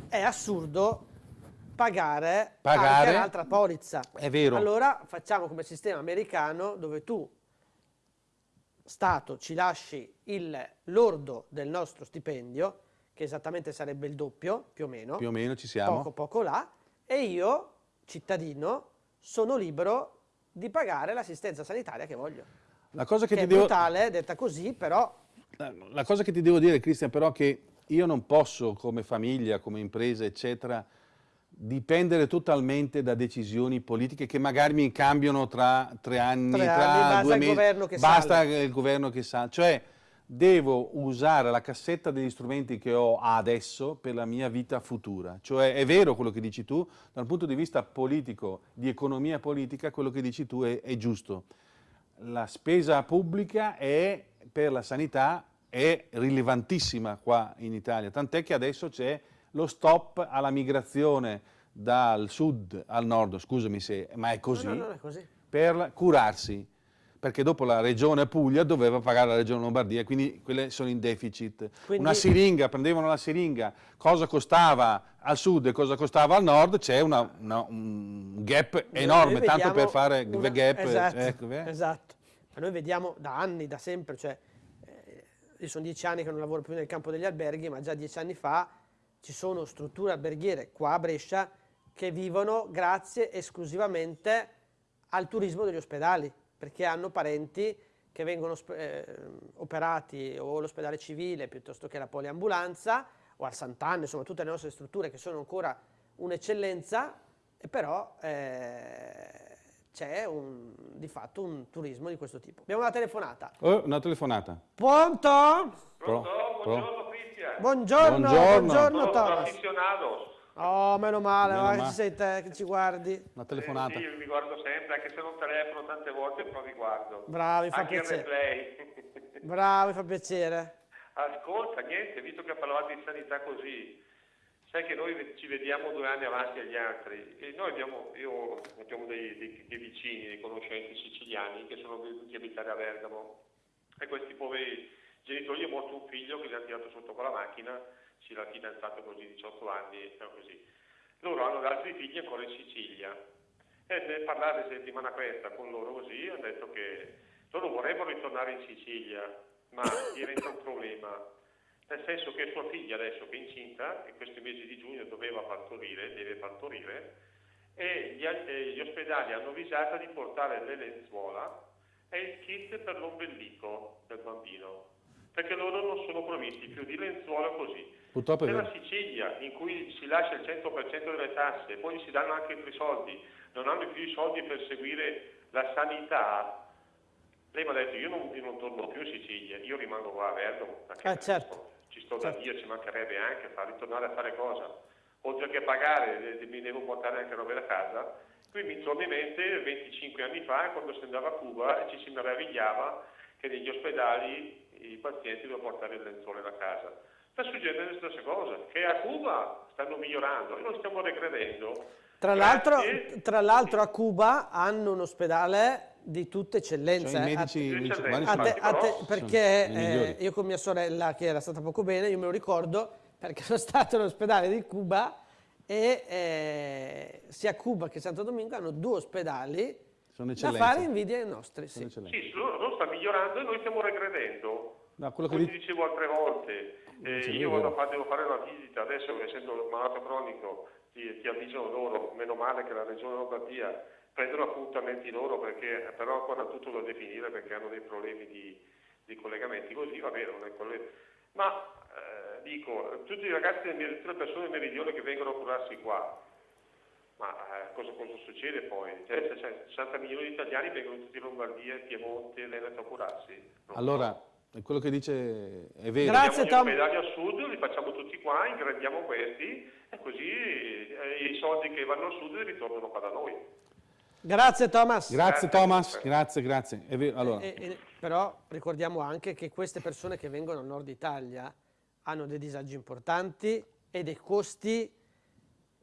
è assurdo pagare, pagare anche un'altra polizza. È vero. Allora facciamo come sistema americano dove tu, Stato, ci lasci il lordo del nostro stipendio, che esattamente sarebbe il doppio, più o meno. Più o meno ci siamo. Poco poco là, e io, cittadino, sono libero di pagare l'assistenza sanitaria che voglio. La cosa che, che ti è devo... brutale, detta così, però... La cosa che ti devo dire, Cristian, però, è che io non posso, come famiglia, come impresa, eccetera, dipendere totalmente da decisioni politiche che magari mi cambiano tra tre anni, tre tra anni, due mesi, basta sale. il governo che sa. Cioè, devo usare la cassetta degli strumenti che ho adesso per la mia vita futura. Cioè è vero quello che dici tu, dal punto di vista politico, di economia politica, quello che dici tu è, è giusto. La spesa pubblica è, per la sanità è rilevantissima qua in Italia, tant'è che adesso c'è lo stop alla migrazione dal sud al nord, scusami se, ma è così, no, no, è così. per curarsi perché dopo la regione Puglia doveva pagare la regione Lombardia, quindi quelle sono in deficit. Quindi... Una siringa, prendevano la siringa, cosa costava al sud e cosa costava al nord, c'è un gap enorme, tanto per fare una... gap. Esatto, ecco, esatto. Ma noi vediamo da anni, da sempre, cioè, eh, io sono dieci anni che non lavoro più nel campo degli alberghi, ma già dieci anni fa ci sono strutture alberghiere qua a Brescia che vivono grazie esclusivamente al turismo degli ospedali, perché hanno parenti che vengono eh, operati o all'ospedale civile piuttosto che alla poliambulanza o al Sant'Anne, insomma tutte le nostre strutture che sono ancora un'eccellenza, però eh, c'è di fatto un turismo di questo tipo. Abbiamo una telefonata. Oh, una telefonata. Pronto? Pronto? Buongiorno Cristian. Buongiorno, buongiorno, buongiorno Sono Thomas. Oh, meno male, Meno male. che sei te che ci guardi. Una telefonata. Eh, sì, io vi guardo sempre, anche se non telefono tante volte, però vi guardo. Bravi, fa anche il piacere. replay. Bravo, fa piacere. Ascolta, niente, visto che parlavate di sanità così, sai che noi ci vediamo due anni avanti agli altri e noi abbiamo, io, abbiamo dei, dei- dei vicini, dei conoscenti siciliani che sono venuti a abitare a Bergamo e questi poveri genitori è morto un figlio che li hanno tirato sotto con la macchina, si l'ha fidanzato così 18 anni e così. Loro hanno altri figli ancora in Sicilia e nel parlare settimana questa con loro così hanno detto che loro vorrebbero ritornare in Sicilia, ma diventa un problema. Nel senso che sua figlia adesso che è incinta, in questi mesi di giugno doveva partorire, deve partorire, e gli, al- e gli ospedali hanno avvisato di portare le lenzuola e il kit per l'ombelico del bambino, perché loro non sono provvisti più di lenzuola così. Purtroppo è Nella vero. Sicilia, in cui si lascia il 100% delle tasse, poi si danno anche altri soldi, non hanno più i soldi per seguire la sanità, lei mi ha detto io non, io non torno più in Sicilia, io rimango qua a perché Eh, certo. ci sto da Dio, ci mancherebbe anche far ritornare a fare cosa? Oltre che pagare, mi devo portare anche robe da casa. Qui mi torna in mente 25 anni fa, quando si andava a Cuba e ci si meravigliava che negli ospedali i pazienti dovevano portare il lenzuolo da casa. Sta succedendo la stessa cosa, che a Cuba stanno migliorando e noi stiamo regredendo. Tra l'altro, Grazie. tra l'altro a Cuba hanno un ospedale di tutta eccellenza. Cioè, i eh. medici, a- i medici a- cubani A sono- te- a te- perché eh, io con mia sorella che era stata poco bene, io me lo ricordo perché sono stato all'ospedale di Cuba e eh, sia Cuba che Santo Domingo hanno due ospedali sono da fare invidia ai nostri. Sono Sì. Sì, loro, loro sta migliorando e noi stiamo regredendo. No, quello che Come ti dicevo altre volte, eh, io vado a devo fare una visita, adesso essendo malato cronico ti, ti avvisano loro, meno male che la regione Lombardia prendono appuntamenti loro perché però ancora tutto da definire perché hanno dei problemi di, di collegamenti così, va bene, non è quello- ma eh, dico, tutti i ragazzi, tutte le persone del meridione che vengono a curarsi qua, ma eh, cosa, cosa succede poi? Cioè, se c'è 60 milioni di italiani vengono tutti in Lombardia, Piemonte, Veneto a curarsi. Allora, quello che dice è vero. Grazie, Tom. ospedali al sud, li facciamo tutti qua, ingrandiamo questi e così eh, i soldi che vanno al sud ritornano qua da noi. Grazie Thomas. Grazie Grazie. Thomas, grazie, grazie. È vero. Allora, E- e- però ricordiamo anche che queste persone che vengono al nord Italia hanno dei disagi importanti e dei costi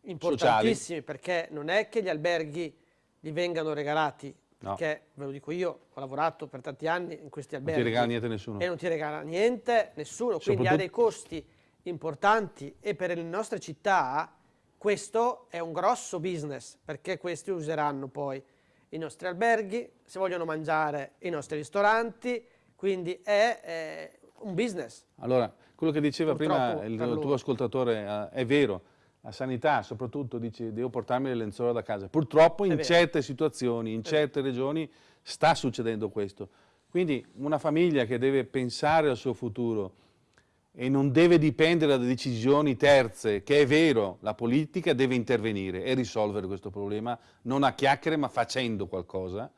importantissimi perché non è che gli alberghi gli vengano regalati, No. perché ve lo dico io, ho lavorato per tanti anni in questi non alberghi ti regala niente nessuno. e non ti regala niente nessuno, quindi ha dei costi importanti e per le nostre città questo è un grosso business perché questi useranno poi i nostri alberghi, se vogliono mangiare i nostri ristoranti, quindi è eh, un business. Allora, quello che diceva prima Purtroppo il per loro. tuo ascoltatore eh, è vero. La sanità, soprattutto, dice devo portarmi le lenzuola da casa. Purtroppo in certe situazioni, in certe regioni, sta succedendo questo. Quindi una famiglia che deve pensare al suo futuro e non deve dipendere da decisioni terze, che è vero, la politica deve intervenire e risolvere questo problema, non a chiacchiere ma facendo qualcosa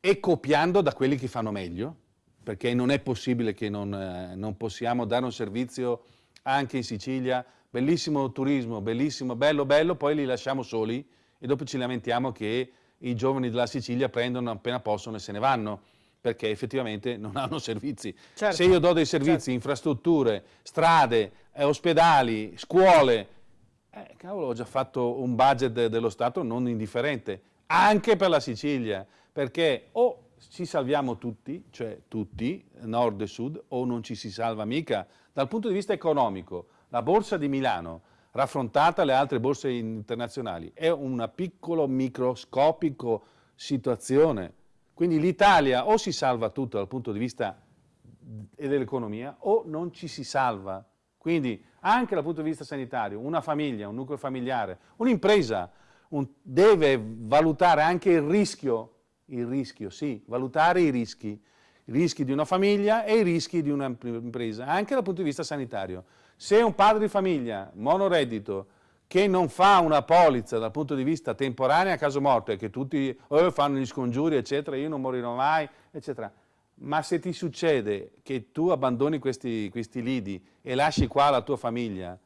e copiando da quelli che fanno meglio, perché non è possibile che non, eh, non possiamo dare un servizio anche in Sicilia, bellissimo turismo, bellissimo, bello, bello, poi li lasciamo soli e dopo ci lamentiamo che i giovani della Sicilia prendono appena possono e se ne vanno, perché effettivamente non hanno servizi. Certo. Se io do dei servizi, infrastrutture, strade, eh, ospedali, scuole, eh, cavolo, ho già fatto un budget de- dello Stato non indifferente, anche per la Sicilia, perché o ci salviamo tutti, cioè tutti, nord e sud, o non ci si salva mica. Dal punto di vista economico, la borsa di Milano, raffrontata alle altre borse internazionali, è una piccolo microscopico situazione. Quindi l'Italia o si salva tutto dal punto di vista dell'economia o non ci si salva. Quindi anche dal punto di vista sanitario, una famiglia, un nucleo familiare, un'impresa un, deve valutare anche il rischio, il rischio, sì, valutare i rischi, i rischi di una famiglia e i rischi di un'impresa, anche dal punto di vista sanitario. Se un padre di famiglia, monoreddito, che non fa una polizza dal punto di vista temporaneo a caso morto e che tutti oh, fanno gli scongiuri, eccetera, io non morirò mai, eccetera, ma se ti succede che tu abbandoni questi, questi lidi e lasci qua la tua famiglia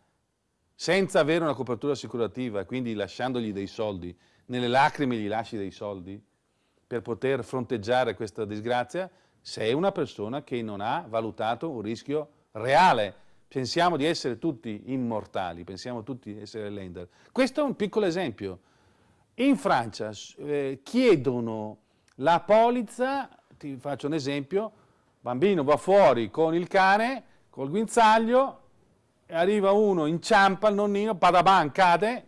senza avere una copertura assicurativa, quindi lasciandogli dei soldi, nelle lacrime gli lasci dei soldi per poter fronteggiare questa disgrazia, sei una persona che non ha valutato un rischio reale. Pensiamo di essere tutti immortali, pensiamo tutti di essere lender. Questo è un piccolo esempio. In Francia eh, chiedono la polizza ti faccio un esempio, bambino va fuori con il cane, col guinzaglio, arriva uno, inciampa il nonnino, padaban, cade,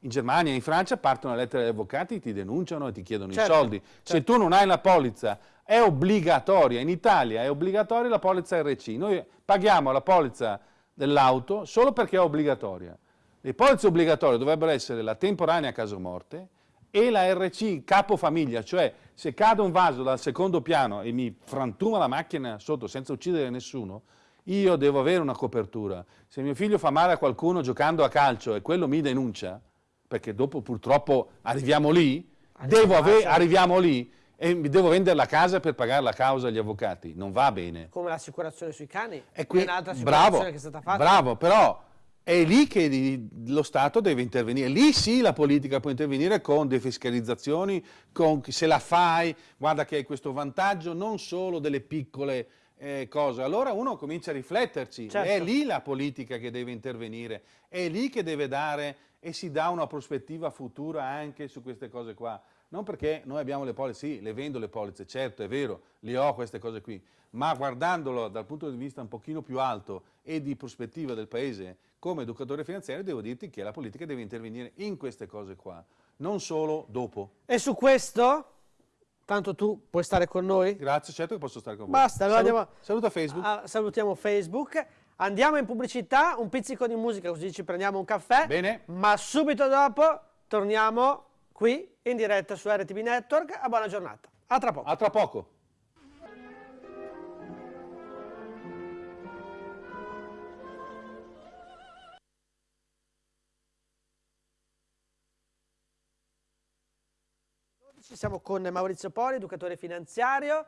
in Germania e in Francia partono le lettere agli avvocati, ti denunciano e ti chiedono certo, i soldi. Certo. Se tu non hai la polizza, è obbligatoria, in Italia è obbligatoria la polizza RC, noi paghiamo la polizza dell'auto solo perché è obbligatoria. Le polizze obbligatorie dovrebbero essere la temporanea caso morte e la RC capofamiglia, cioè se cade un vaso dal secondo piano e mi frantuma la macchina sotto senza uccidere nessuno, io devo avere una copertura. Se mio figlio fa male a qualcuno giocando a calcio e quello mi denuncia, perché dopo purtroppo arriviamo lì, arriviamo lì e mi devo vendere la casa per pagare la causa agli avvocati, non va bene. Come l'assicurazione sui cani, è un'altra assicurazione bravo, che è stata fatta. Bravo, però è lì che lo Stato deve intervenire, lì sì la politica può intervenire con defiscalizzazioni, con se la fai, guarda che hai questo vantaggio non solo delle piccole eh, cose, allora uno comincia a rifletterci, certo. è lì la politica che deve intervenire, è lì che deve dare e si dà una prospettiva futura anche su queste cose qua. Non perché noi abbiamo le polizze, sì, le vendo le polizze, certo, è vero, le ho queste cose qui, ma guardandolo dal punto di vista un pochino più alto e di prospettiva del Paese, come educatore finanziario devo dirti che la politica deve intervenire in queste cose qua, non solo dopo. E su questo? Tanto tu puoi stare con noi? Grazie, certo che posso stare con voi. Basta, allora Salut, andiamo, saluta Facebook. A, salutiamo Facebook. Andiamo in pubblicità, un pizzico di musica così ci prendiamo un caffè. Bene. Ma subito dopo torniamo qui in diretta su RTB Network. A buona giornata. A tra poco. A tra poco. Siamo con Maurizio Poli, educatore finanziario,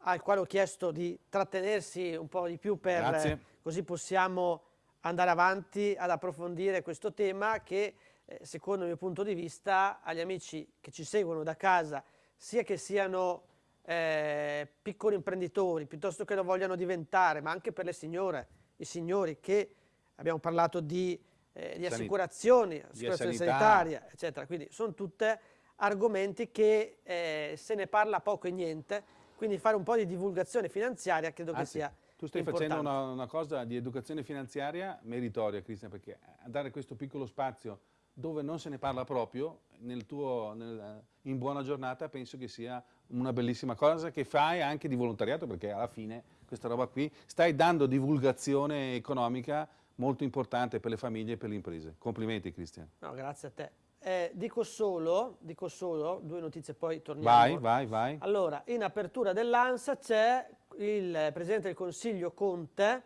al quale ho chiesto di trattenersi un po' di più per Grazie. così possiamo andare avanti ad approfondire questo tema che eh, secondo il mio punto di vista agli amici che ci seguono da casa, sia che siano eh, piccoli imprenditori, piuttosto che lo vogliano diventare, ma anche per le signore, i signori che abbiamo parlato di, eh, di assicurazioni, assicurazione sanitaria, eccetera. Quindi sono tutte argomenti che eh, se ne parla poco e niente, quindi fare un po' di divulgazione finanziaria credo Anzi, che sia Tu stai importante. facendo una, una, cosa di educazione finanziaria meritoria, Cristian, perché dare questo piccolo spazio dove non se ne parla proprio, nel tuo, nel, in buona giornata, penso che sia una bellissima cosa che fai anche di volontariato, perché alla fine questa roba qui stai dando divulgazione economica molto importante per le famiglie e per le imprese. Complimenti Cristian. No, grazie a te. Eh, dico, solo, dico solo due notizie, poi torniamo. Vai, vai, vai. Allora, in apertura dell'ANSA c'è il Presidente del Consiglio Conte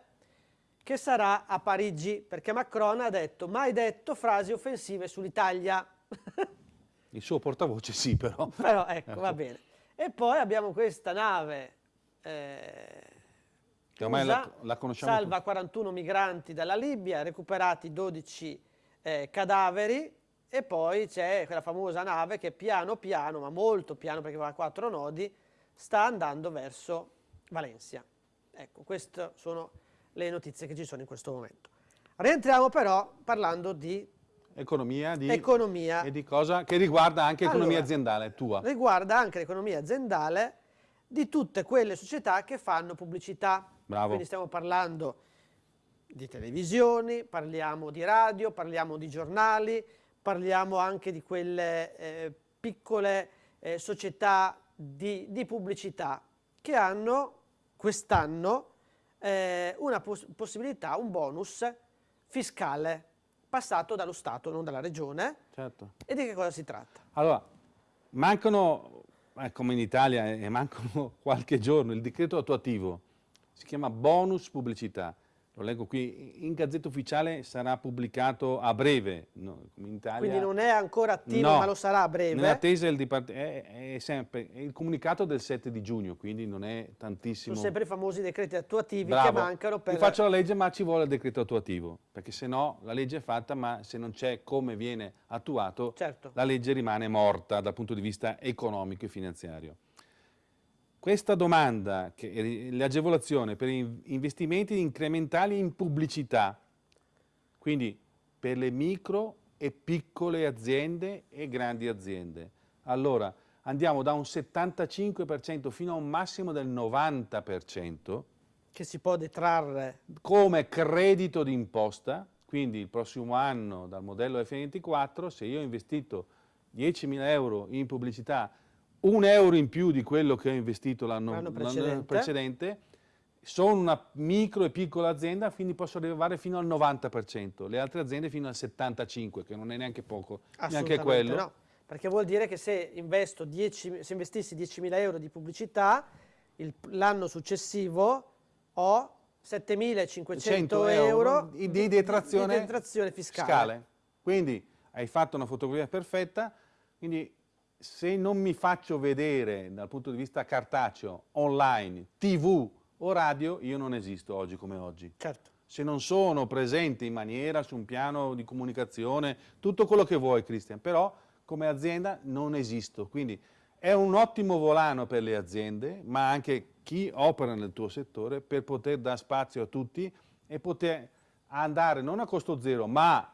che sarà a Parigi, perché Macron ha detto, mai detto frasi offensive sull'Italia. il suo portavoce sì, però. Però ecco, va bene. E poi abbiamo questa nave... Eh, che ormai la, la, conosciamo salva 41 migranti dalla Libia, recuperati 12 eh, cadaveri, e poi c'è quella famosa nave che piano piano, ma molto piano perché va a quattro nodi, sta andando verso Valencia. Ecco, queste sono le notizie che ci sono in questo momento. Rientriamo però parlando di economia, di, economia. e di cosa che riguarda anche l'economia allora, aziendale tua. Riguarda anche l'economia aziendale di tutte quelle società che fanno pubblicità. Bravo. Quindi stiamo parlando di televisioni, parliamo di radio, parliamo di giornali, parliamo anche di quelle eh, piccole eh, società di, di, pubblicità che hanno quest'anno eh, una poss possibilità, un bonus fiscale passato dallo Stato, non dalla Regione. Certo. E di che cosa si tratta? Allora, mancano, eh, come in Italia, eh, mancano qualche giorno, il decreto attuativo, si chiama bonus pubblicità lo leggo qui, in Gazzetta Ufficiale sarà pubblicato a breve, no, in Italia. Quindi non è ancora attivo, no, ma lo sarà a breve? Nell'attesa del Dipartimento, è, è, sempre, è il comunicato del 7 di giugno, quindi non è tantissimo. Sono sempre i famosi decreti attuativi Bravo. che mancano per... Io faccio la legge ma ci vuole il decreto attuativo, perché se no la legge è fatta, ma se non c'è come viene attuato, certo. la legge rimane morta dal punto di vista economico e finanziario. Questa domanda, l'agevolazione per investimenti incrementali in pubblicità, quindi per le micro e piccole aziende e grandi aziende. Allora, andiamo da un 75% fino a un massimo del 90%. Che si può detrarre. Come credito d'imposta, quindi il prossimo anno dal modello F24, se io ho investito 10.000 euro in pubblicità un euro in più di quello che ho investito l'anno precedente. precedente. sono una micro e piccola azienda, quindi posso arrivare fino al 90%, le altre aziende fino al 75%, che non è neanche poco, neanche quello. No, perché vuol dire che se, investo 10, se investissi 10.000 euro di pubblicità, l'anno successivo ho 7.500 euro di, di, detrazione, di detrazione fiscale. fiscale. Quindi hai fatto una fotografia perfetta, quindi se non mi faccio vedere dal punto di vista cartaceo, online, tv o radio, io non esisto oggi come oggi. Certo. Se non sono presente in maniera su un piano di comunicazione, tutto quello che vuoi Cristian, però come azienda non esisto. Quindi è un ottimo volano per le aziende, ma anche chi opera nel tuo settore per poter dare spazio a tutti e poter andare non a costo zero, ma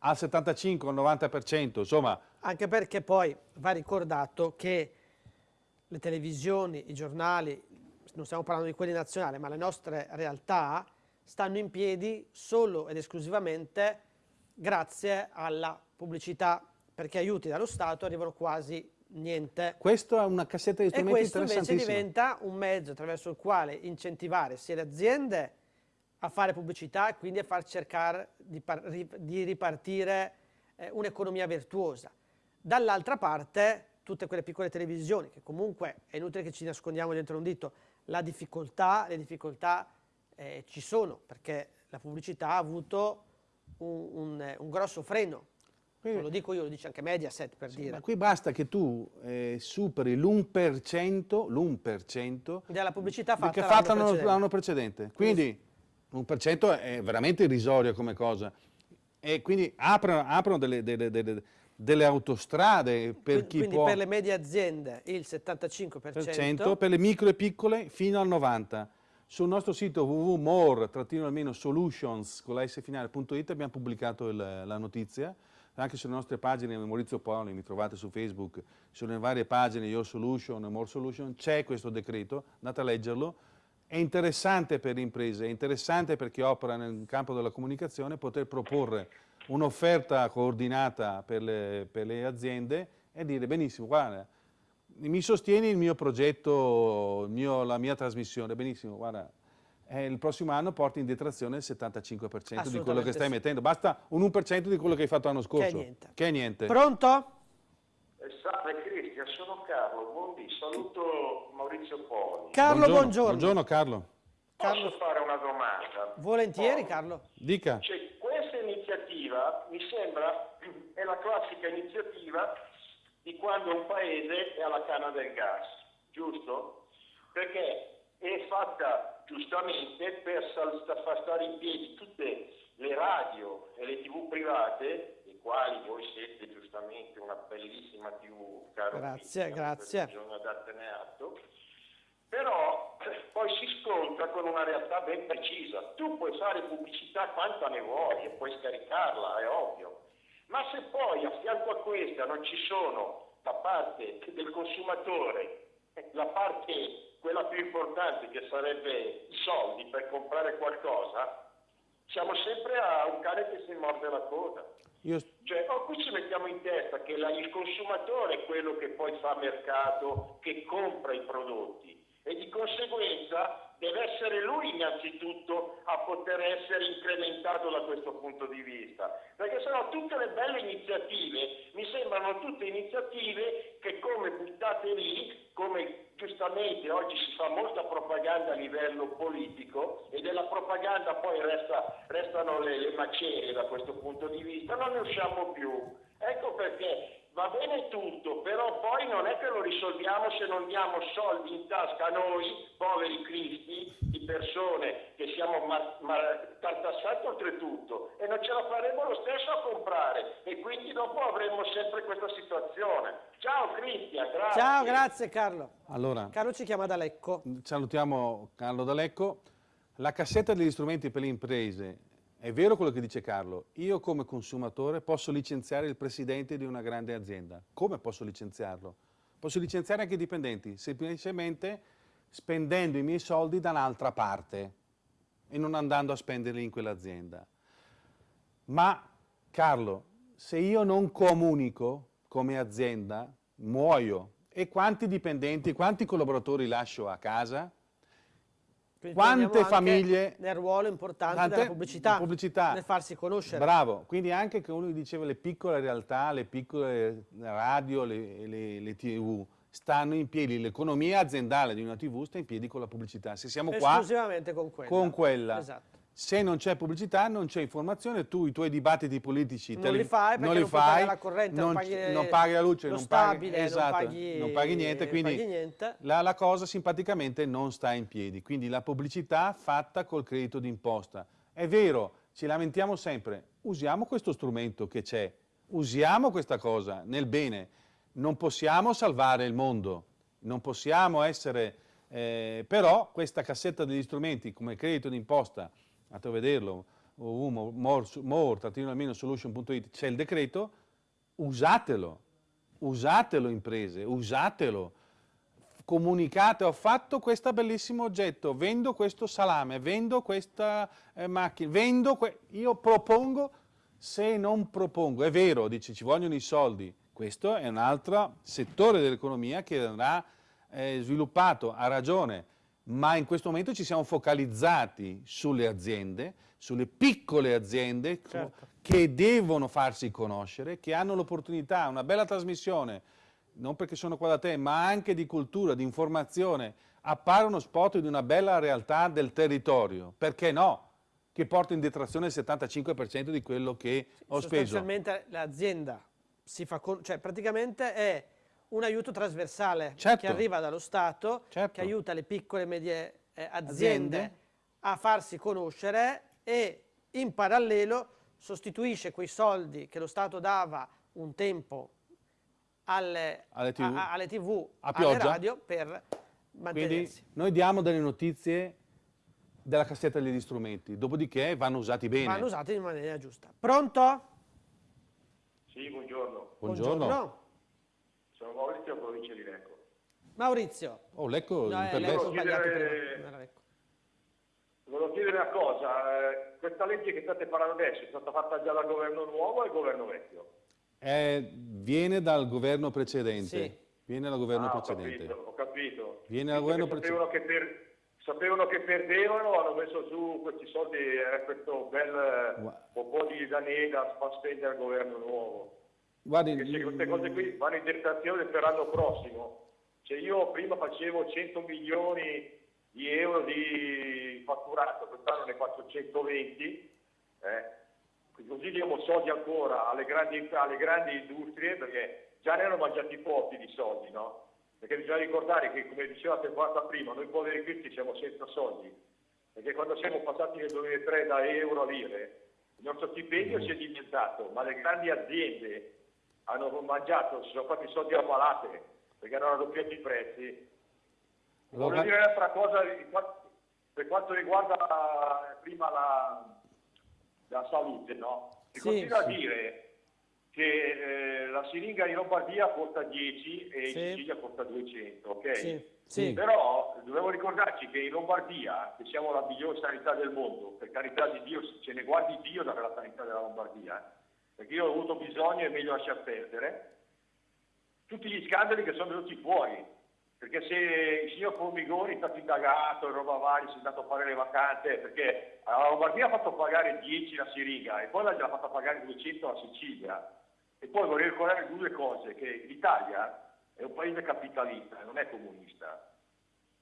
al 75 90%, insomma. Anche perché poi va ricordato che le televisioni, i giornali, non stiamo parlando di quelli nazionali, ma le nostre realtà stanno in piedi solo ed esclusivamente grazie alla pubblicità, perché aiuti dallo Stato arrivano quasi niente. Questo è una cassetta di strumenti E questo invece diventa un mezzo attraverso il quale incentivare sia le aziende a fare pubblicità e quindi a far cercare di, di ripartire eh, un'economia virtuosa. Dall'altra parte tutte quelle piccole televisioni che comunque è inutile che ci nascondiamo dentro un dito, la difficoltà, le difficoltà eh, ci sono perché la pubblicità ha avuto un, un, un grosso freno. Non lo dico io, lo dice anche Mediaset per sì, dire. Ma qui basta che tu eh, superi l'1%, l'1% della pubblicità fatta, fatta l'anno precedente. precedente. Quindi un per cento è veramente irrisorio come cosa. E quindi aprono, aprono delle, delle, delle, delle, autostrade per chi quindi può... per le medie aziende il 75%. Per le micro e piccole fino al 90%. Sul nostro sito www.more-solutions con la S finale.it abbiamo pubblicato il, la notizia, anche sulle nostre pagine Maurizio Poli, mi trovate su Facebook, sulle varie pagine Your Solution e More Solution, c'è questo decreto, andate a leggerlo, è interessante per le imprese, è interessante per chi opera nel campo della comunicazione poter proporre un'offerta coordinata per le, per le, aziende e dire benissimo, guarda, mi sostieni il mio progetto, il mio, la mia trasmissione, benissimo, guarda, eh, il prossimo anno porti in detrazione il 75% di quello che stai sì. mettendo, basta un 1% di quello che hai fatto l'anno scorso. Che è niente. Che è niente. Pronto? Salve Cristian, sono Carlo, buondì, saluto Maurizio Poli. Carlo, buongiorno. Buongiorno, buongiorno Carlo. Posso fare una domanda? Volentieri Poli. Carlo. Dica. Cioè, iniziativa mi sembra è la classica iniziativa di quando un paese è alla canna del gas, giusto? Perché è fatta giustamente per far stare in piedi tutte le radio e le tv private quali voi siete giustamente una bellissima TV, caro Grazie, Cristian, grazie. Bisogna dartene atto. Però poi si scontra con una realtà ben precisa. Tu puoi fare pubblicità quanta ne vuoi e puoi scaricarla, è ovvio. Ma se poi a fianco a questa non ci sono da parte del consumatore la parte, quella più importante che sarebbe i soldi per comprare qualcosa, siamo sempre a un cane che si morde la coda. Io... Cioè, oh, qui ci mettiamo in testa che la, il consumatore è quello che poi fa mercato, che compra i prodotti. E di conseguenza deve essere lui innanzitutto a poter essere incrementato da questo punto di vista, perché sennò tutte le belle iniziative mi sembrano tutte iniziative che come buttate lì, come giustamente oggi si fa molta propaganda a livello politico e della propaganda poi resta, restano le, le macerie da questo punto di vista, non ne usciamo più. Ecco perché va bene tutto, però poi non è che lo risolviamo se non diamo soldi in tasca a noi, poveri cristi, di persone che siamo mar- mar- tartassati oltretutto e non ce la faremo lo stesso a comprare e quindi dopo avremo sempre questa situazione. Ciao Cristian, grazie. Ciao, grazie Carlo. Allora, Carlo ci chiama da Lecco. salutiamo Carlo D'Alecco. La cassetta degli strumenti per le imprese, è vero quello che dice Carlo, io come consumatore posso licenziare il presidente di una grande azienda. Come posso licenziarlo? Posso licenziare anche i dipendenti, semplicemente spendendo i miei soldi da un'altra parte e non andando a spenderli in quell'azienda. Ma Carlo, se io non comunico come azienda, muoio. E quanti dipendenti, quanti collaboratori lascio a casa? Quindi Quante famiglie- Nel ruolo importante Tante- della pubblicità, pubblicità. nel farsi conoscere. Bravo, quindi anche che uno diceva le piccole realtà, le piccole radio, le, le- le tv stanno in piedi, l'economia aziendale di una tv sta in piedi con la pubblicità. Se siamo qua Esclusivamente con quella. con quella, Esatto. Se non c'è pubblicità non c'è informazione, tu i tuoi dibattiti politici Non li fai perché li non fai, la corrente, non non, paghi non paghi la luce, non paghi, stabile, non esatto, paghi- non paghi niente, non quindi paghi niente. La, la cosa simpaticamente non sta in piedi, quindi la pubblicità fatta col credito d'imposta. È vero, ci lamentiamo sempre, usiamo questo strumento che c'è, usiamo questa cosa nel bene, non possiamo salvare il mondo, non possiamo essere, eh, però questa cassetta degli strumenti come credito d'imposta, andate a vederlo, more, more, almeno solution.it, c'è il decreto, usatelo, usatelo imprese, usatelo. Comunicate, ho fatto questo bellissimo oggetto, vendo questo salame, vendo questa eh, macchina, vendo, io propongo, se non propongo, è vero, dice ci vogliono i soldi, questo è un altro settore dell'economia che andrà eh, sviluppato, ha ragione, ma in questo momento ci siamo focalizzati sulle aziende, sulle piccole aziende Certo. che devono farsi conoscere, che hanno l'opportunità, una bella trasmissione, non perché sono qua da te, ma anche di cultura, di informazione, appare uno spot di una bella realtà del territorio, perché no? Che porta in detrazione il 75% di quello che ho speso. Sostanzialmente l'azienda si fa con- cioè praticamente è un aiuto trasversale Certo. che arriva dallo Stato, Certo. che aiuta le piccole e medie eh, aziende, Aziende. a farsi conoscere e in parallelo sostituisce quei soldi che lo Stato dava un tempo alle, Alle TV. a- alle TV, A alle radio per Quindi mantenersi. noi diamo delle notizie della cassetta degli strumenti, dopodiché vanno usati bene. Vanno usati in maniera giusta. Pronto? Sì, buongiorno. Buongiorno. Sono Maurizio, provincia di Lecco. Maurizio. Oh, Lecco, No, eh, ho sbagliato chiedere- Lecco. Volevo chiedere una cosa, eh, questa legge che state parlando adesso è stata fatta già dal governo nuovo o dal governo vecchio? Eh, viene dal governo precedente. Sì. Viene dal governo Ah, ho precedente. capito, ho capito. Viene dal governo che sapevano, che per- sapevano che perdevano, hanno messo su questi soldi, eh, questo bel eh, po' di danè da spendere al governo nuovo. Guardi, Perché queste cose qui vanno in detrazione per l'anno prossimo. Cioè io prima facevo 100 milioni di euro di fatturato, quest'anno ne faccio 120, eh. così diamo soldi ancora alle grandi, alle grandi industrie perché già ne hanno mangiati pochi di soldi, no? Perché bisogna ricordare che, come diceva Temporata prima, noi poveri cristi siamo senza soldi, perché quando siamo passati nel 2003 da euro a lire, il nostro stipendio si è dimezzato, ma le grandi aziende hanno mangiato, si sono fatti soldi a palate, perché hanno raddoppiato i prezzi. Allora- Voglio dire un'altra cosa per quanto riguarda eh, prima la, la salute, no? Si Sì, continua sì. a dire che eh, la siringa in Lombardia costa 10 e Sì. in Sicilia costa 200, ok? Sì, sì. Però dobbiamo ricordarci che in Lombardia, che siamo la migliore sanità del mondo, per carità di Dio, ce ne guardi Dio dalla sanità della Lombardia, eh, perché io ho avuto bisogno e meglio lasciar perdere, tutti gli scandali che sono venuti fuori, Perché se il signor Formigoni è stato indagato e roba varia, si è andato a fare le vacanze, perché la Lombardia ha fatto pagare 10 la Siriga e poi l'ha fatta pagare 200 la Sicilia. E poi vorrei ricordare due cose, che l'Italia è un paese capitalista, non è comunista.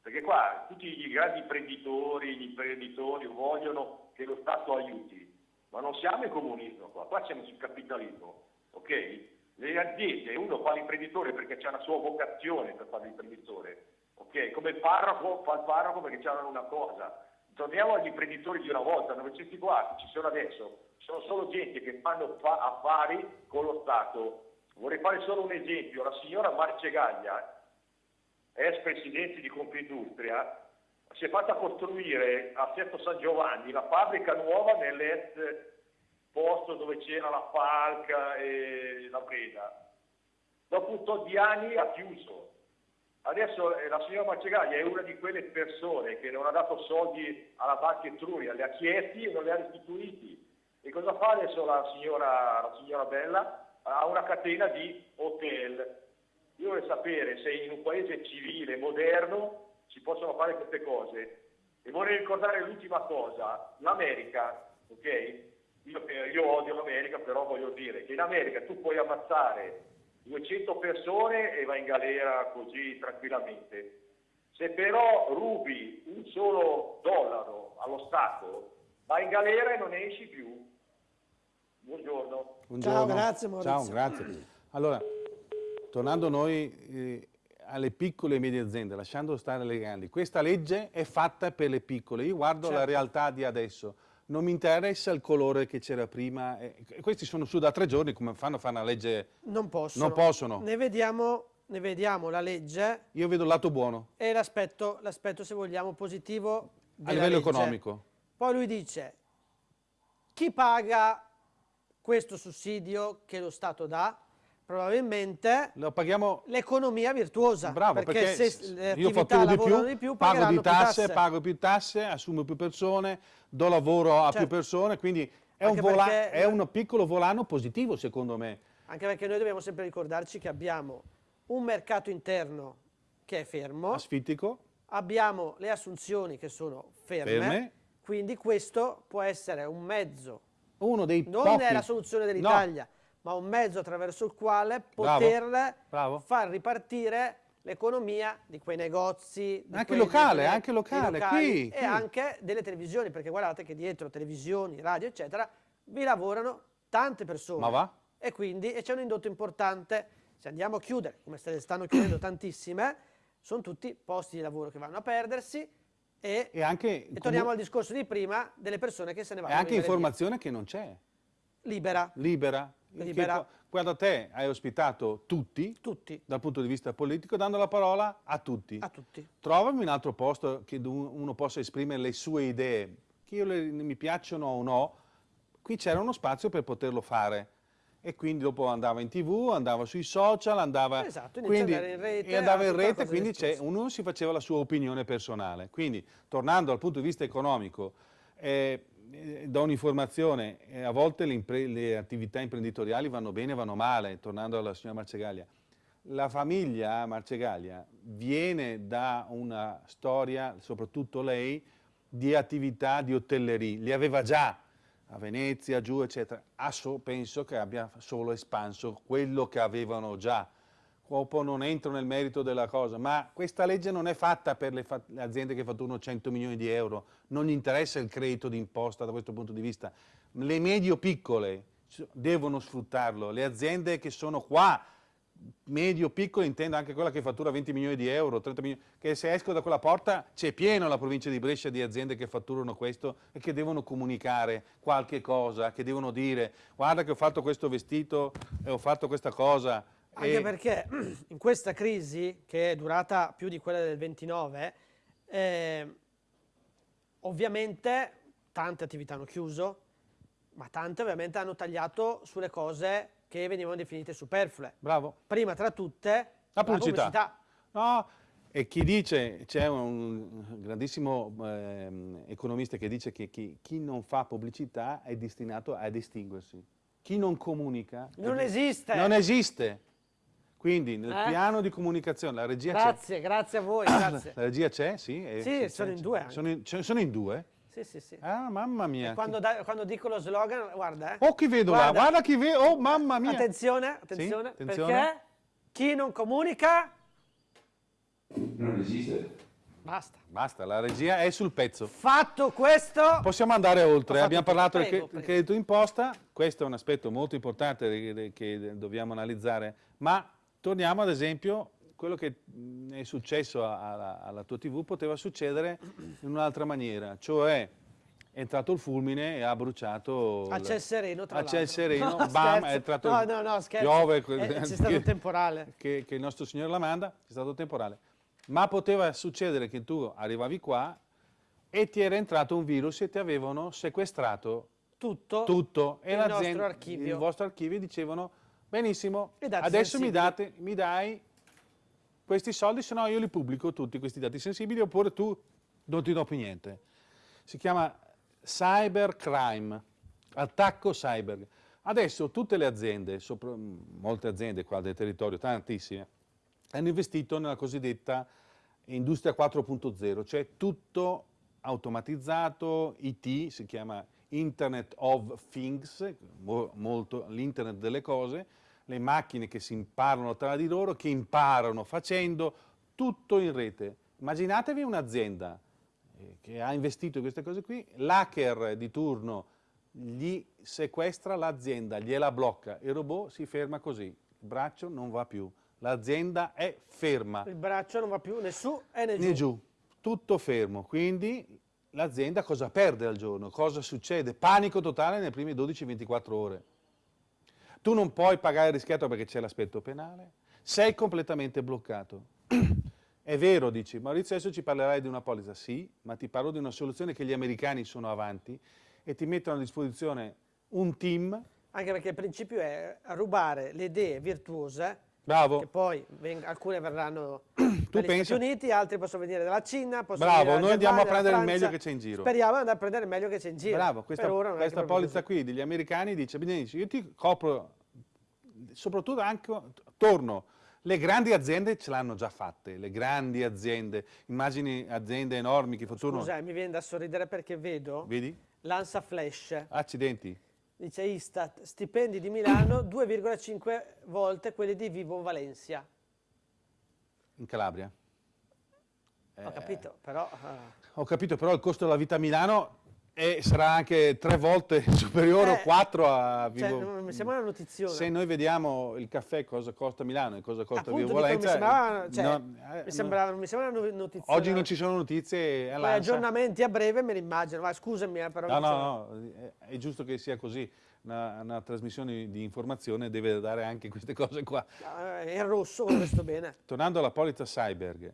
Perché qua tutti i grandi imprenditori, gli imprenditori vogliono che lo Stato aiuti, ma non siamo in comunismo qua, qua siamo sul capitalismo, ok? Le aziende, uno fa l'imprenditore perché c'è una sua vocazione per fare l'imprenditore, ok? Come il parroco fa il parroco perché c'è una cosa. Torniamo agli imprenditori di una volta, dove questi qua ci sono adesso, sono solo gente che fanno fa- affari con lo Stato. Vorrei fare solo un esempio, la signora Marcegaglia, ex presidente di Confindustria, si è fatta costruire a Sesto San Giovanni la fabbrica nuova nell'ex posto dove c'era la Falca e la Breda. Dopo un tot di anni ha chiuso. Adesso eh, la signora Marcegaglia è una di quelle persone che non ha dato soldi alla Banca Etruria, le ha chiesti e non le ha restituiti. E cosa fa adesso la signora, la signora Bella? Ha una catena di hotel. Io vorrei sapere se in un paese civile, moderno, si possono fare queste cose. E vorrei ricordare l'ultima cosa, l'America, ok? Io, eh, io odio l'America, però voglio dire che in America tu puoi ammazzare 200 persone e vai in galera così tranquillamente. Se però rubi un solo dollaro allo Stato, vai in galera e non ne esci più. Buongiorno. Buongiorno. grazie, Maurizio. Ciao, grazie. Allora, tornando noi eh, alle piccole e medie aziende, lasciando stare le grandi, questa legge è fatta per le piccole. Io guardo la Certo. realtà di adesso. Non mi interessa il colore che c'era prima. e questi sono su da tre giorni, come fanno a fare una legge? Non possono. Non possono. Ne vediamo, ne vediamo la legge Io vedo il lato buono, e l'aspetto, se vogliamo, positivo a livello legge. economico. Poi lui dice, chi paga questo sussidio che lo Stato dà? Probabilmente l'economia virtuosa. Bravo, perché, se le io attività di più, di più, pago di più tasse, pago più tasse, assumo più persone, do lavoro a più Certo. persone, quindi è un, perché- è un piccolo volano positivo secondo me. Anche perché noi dobbiamo sempre ricordarci che abbiamo un mercato interno che è fermo, Asfittico, abbiamo le assunzioni che sono ferme, Ferme. quindi questo può essere un mezzo, uno dei non pochi... è la soluzione dell'Italia, ma un mezzo attraverso il quale Bravo, poter bravo. far ripartire l'economia di quei negozi, di Anche quei- locale, anche locale, dei locali qui, e qui. anche delle televisioni, perché guardate che dietro televisioni, radio, eccetera, vi lavorano tante persone. Ma va? E quindi e c'è un indotto importante. Se andiamo a chiudere, come se ne stanno chiudendo tantissime, sono tutti posti di lavoro che vanno a perdersi e, E anche, e torniamo al discorso di prima delle persone che se ne e vanno. a anche vivere via. informazione che non c'è, libera, libera. Libera. Guarda te, hai ospitato tutti, tutti, dal punto di vista politico, dando la parola a tutti. a tutti. Trovami un altro posto che uno possa esprimere le sue idee, che io le- mi piacciono o no, qui c'era uno spazio per poterlo fare. E quindi dopo andava in tv, andava sui social, andava, Esatto, quindi, in rete, e andava in rete, quindi ognuno si faceva la sua opinione personale. Quindi, tornando dal punto di vista economico, eh, do un'informazione, eh, a volte le, le attività imprenditoriali vanno bene, vanno male, tornando alla signora Marcegaglia. La famiglia Marcegaglia viene da una storia, soprattutto lei, di attività di hotellerie, li aveva già a Venezia, giù, eccetera. Ha so- penso che abbia solo espanso quello che avevano già. Dopo non entro nel merito della cosa, ma questa legge non è fatta per le, le aziende che fatturano 100 milioni di euro, non gli interessa il credito d'imposta da questo punto di vista. Le medio-piccole devono sfruttarlo, le aziende che sono qua, medio-piccole, intendo anche quella che fattura 20 milioni di euro, 30 milioni, che se esco da quella porta c'è pieno la provincia di Brescia di aziende che fatturano questo e che devono comunicare qualche cosa, che devono dire guarda che ho fatto questo vestito e ho fatto questa cosa. Anche e- perché in questa crisi, che è durata più di quella del 29, eh, ovviamente tante attività hanno chiuso, ma tante ovviamente hanno tagliato sulle cose che venivano definite superflue. Bravo. Prima tra tutte La pubblicità. pubblicità. No, e chi dice, c'è un grandissimo ehm, economista che dice che chi, chi non fa pubblicità è destinato a distinguersi. Chi non comunica... Non esiste. Non esiste. Quindi nel Eh? piano di comunicazione la regia c'è. Grazie, grazie a voi, grazie. La regia c'è, sì? eh, Sì, sono in due. Sono in, cioè, sono in due? Sì, sì, sì. Ah, mamma mia. E quando, da- quando dico lo slogan, guarda, eh. Oh, chi vedo là? Guarda chi vedo. Oh, mamma mia. Attenzione, attenzione, attenzione. perché chi non comunica, Non esiste. basta. Basta, la regia è sul pezzo. Fatto questo, Possiamo andare oltre, abbiamo parlato del Prego, del prego. credito d'imposta, questo è un aspetto molto importante che dobbiamo analizzare, ma torniamo ad esempio, quello che è successo alla, alla tua TV poteva succedere in un'altra maniera, cioè è entrato il fulmine e ha bruciato... a ciel sereno tra a ciel sereno, No, bam, scherzo. è entrato No, no, no, scherzo. piove, Eh, c'è stato un temporale. Che, che il nostro Signore la manda, è stato temporale. Ma poteva succedere che tu arrivavi qua e ti era entrato un virus e ti avevano sequestrato Tutto, tutto e il l'azienda- nostro archivio. il vostro archivio dicevano benissimo, adesso mi, date, mi dai questi soldi, se no io li pubblico tutti questi dati sensibili oppure tu non ti do più niente. Si chiama cybercrime, attacco cyber. Adesso tutte le aziende, sopra- molte aziende qua del territorio, tantissime, hanno investito nella cosiddetta industria 4.0, cioè tutto automatizzato, IT, si chiama Internet of Things, mo- molto l'internet delle cose, le macchine che si imparano tra di loro, che imparano facendo tutto in rete. Immaginatevi un'azienda eh, che ha investito in queste cose qui, l'hacker di turno gli sequestra l'azienda, gliela blocca, il robot si ferma così, il braccio non va più, l'azienda è ferma il braccio non va più né su e né giù. né giù, tutto fermo. Quindi l'azienda cosa perde al giorno? Cosa succede? Panico totale nelle prime 12-24 ore. Tu non puoi pagare il rischiato perché c'è l'aspetto penale, sei completamente bloccato. È vero, dici, Maurizio adesso ci parlerai di una polizza, sì, ma ti parlo di una soluzione che gli americani sono avanti e ti mettono a disposizione un team, Anche perché il principio è rubare le idee virtuose, bravo, che poi alcune verranno dagli Stati Uniti, altre possono venire dalla Cina, Bravo, noi andiamo a prendere il meglio che c'è in giro. Speriamo di andare a prendere il meglio che c'è in giro. Bravo, questa, questa polizza così. qui degli americani dice, io ti copro, soprattutto anche torno, le grandi aziende ce l'hanno già fatte, le grandi aziende, immagini aziende enormi che futuro... Scusa, mi viene da sorridere perché vedo Vedi? l'Ansa Flash, Accidenti. Dice Istat, stipendi di Milano 2,5 volte quelli di Vivo Valencia. In Calabria. Ho Eh, capito, però... eh, Ho capito, però il costo della vita a Milano è- sarà anche tre volte superiore o Eh, quattro a cioè, Vivo... non- mi sembra una notizione. Se noi vediamo il caffè cosa costa Milano e cosa costa Appunto, Vivo Valenza... mi sembrava, cioè, no, eh, mi no. sembra, mi sembra una notizia. Oggi non ci sono notizie Poi aggiornamenti a breve me li immagino, ma scusami eh, però... No, no, no, è- giusto che sia così. Una, una trasmissione di informazione deve dare anche queste cose qua. Eh, È rosso, visto bene. Tornando alla polizza Cyberg,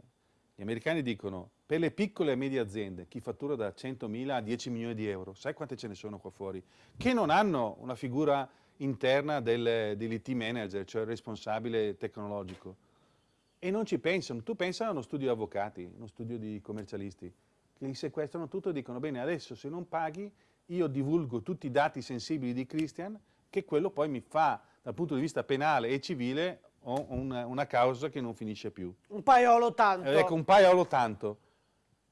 gli americani dicono per le piccole e medie aziende, chi fattura da 100.000 a 10 milioni di euro, sai quante ce ne sono qua fuori, che non hanno una figura interna del, dell'IT manager, cioè il responsabile tecnologico. E non ci pensano. Tu pensa a uno studio di avvocati, uno studio di commercialisti, che li sequestrano tutto e dicono, bene, adesso se non paghi, io divulgo tutti i dati sensibili di Christian, che quello poi mi fa, dal punto di vista penale e civile, una, una causa che non finisce più. Un paiolo tanto. Ecco, un paiolo tanto.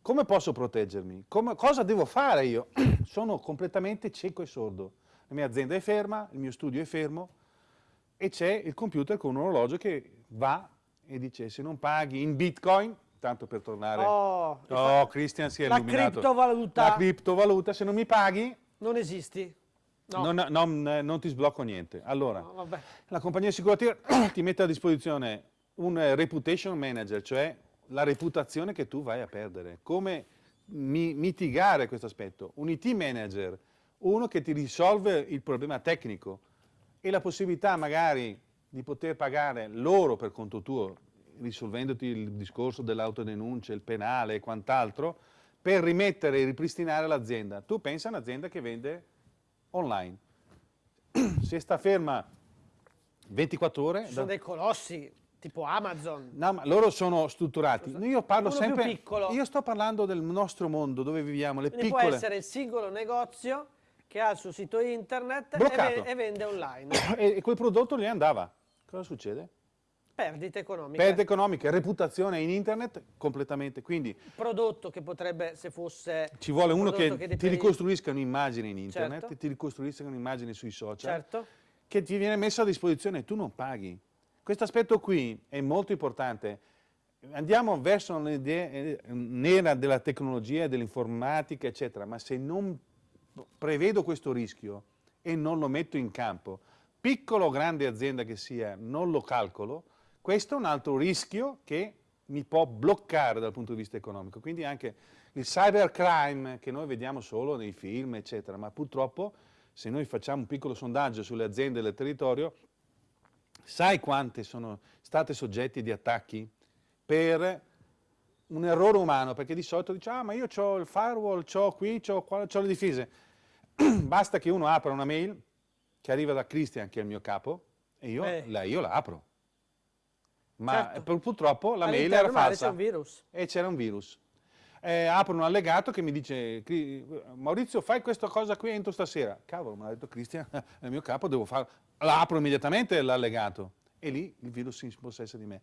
Come posso proteggermi? Come- cosa devo fare io? Sono completamente cieco e sordo. La mia azienda è ferma, il mio studio è fermo e c'è il computer con un orologio che va e dice se non paghi in bitcoin, tanto per tornare... Oh, Oh, Christian si è la illuminato. criptovaluta. La criptovaluta, se non mi paghi, non esisti. No. non, non- non ti sblocco niente. Allora, No, la compagnia assicurativa ti mette a disposizione un reputation manager, cioè la reputazione che tu vai a perdere. Come mi- mitigare questo aspetto? Un IT manager, uno che ti risolve il problema tecnico e la possibilità magari di poter pagare loro per conto tuo, risolvendoti il discorso dell'autodenuncia, il penale e quant'altro, per rimettere e ripristinare l'azienda. Tu pensa a un'azienda che vende online. Se sta ferma 24 ore... Sono da- dei colossi, tipo Amazon. No, ma loro sono strutturati. Io parlo Uno sempre. piccolo. Io sto parlando del nostro mondo dove viviamo, le Quindi può piccole. essere il singolo negozio che ha il suo sito internet e, e vende online. E, quel prodotto gli andava. Cosa succede? Perdite economiche. Perdite economiche, reputazione in internet completamente. Quindi Prodotto che potrebbe, se fosse... ci vuole un uno che, prodotto ti ricostruisca un'immagine in internet, Certo. ti ricostruisca un'immagine sui social, Certo. che ti viene messa a disposizione e tu non paghi. Questo aspetto qui è molto importante. Andiamo verso un'idea eh, della tecnologia, dell'informatica, eccetera, ma se non prevedo questo rischio e non lo metto in campo, piccolo o grande azienda che sia, non lo calcolo, questo è un altro rischio che mi può bloccare dal punto di vista economico. Quindi anche il cybercrime che noi vediamo solo nei film, eccetera, ma purtroppo se noi facciamo un piccolo sondaggio sulle aziende del territorio, sai quante sono state soggetti di attacchi per un errore umano, perché di solito dice, ah ma io ho il firewall, ho qui, ho qua, ho le difese. Basta che uno apra una mail che arriva da Christian, che è il mio capo, e io, Eh. la, io la apro. Ma Certo. pur- purtroppo la mail era falsa e c'era un virus. Eh, apro un allegato che mi dice, "Cri- Maurizio fai questa cosa qui entro stasera. Cavolo, mi ha detto Cristian, il mio capo, devo farlo. L'apro immediatamente l'allegato e lì il virus si impossessa di me.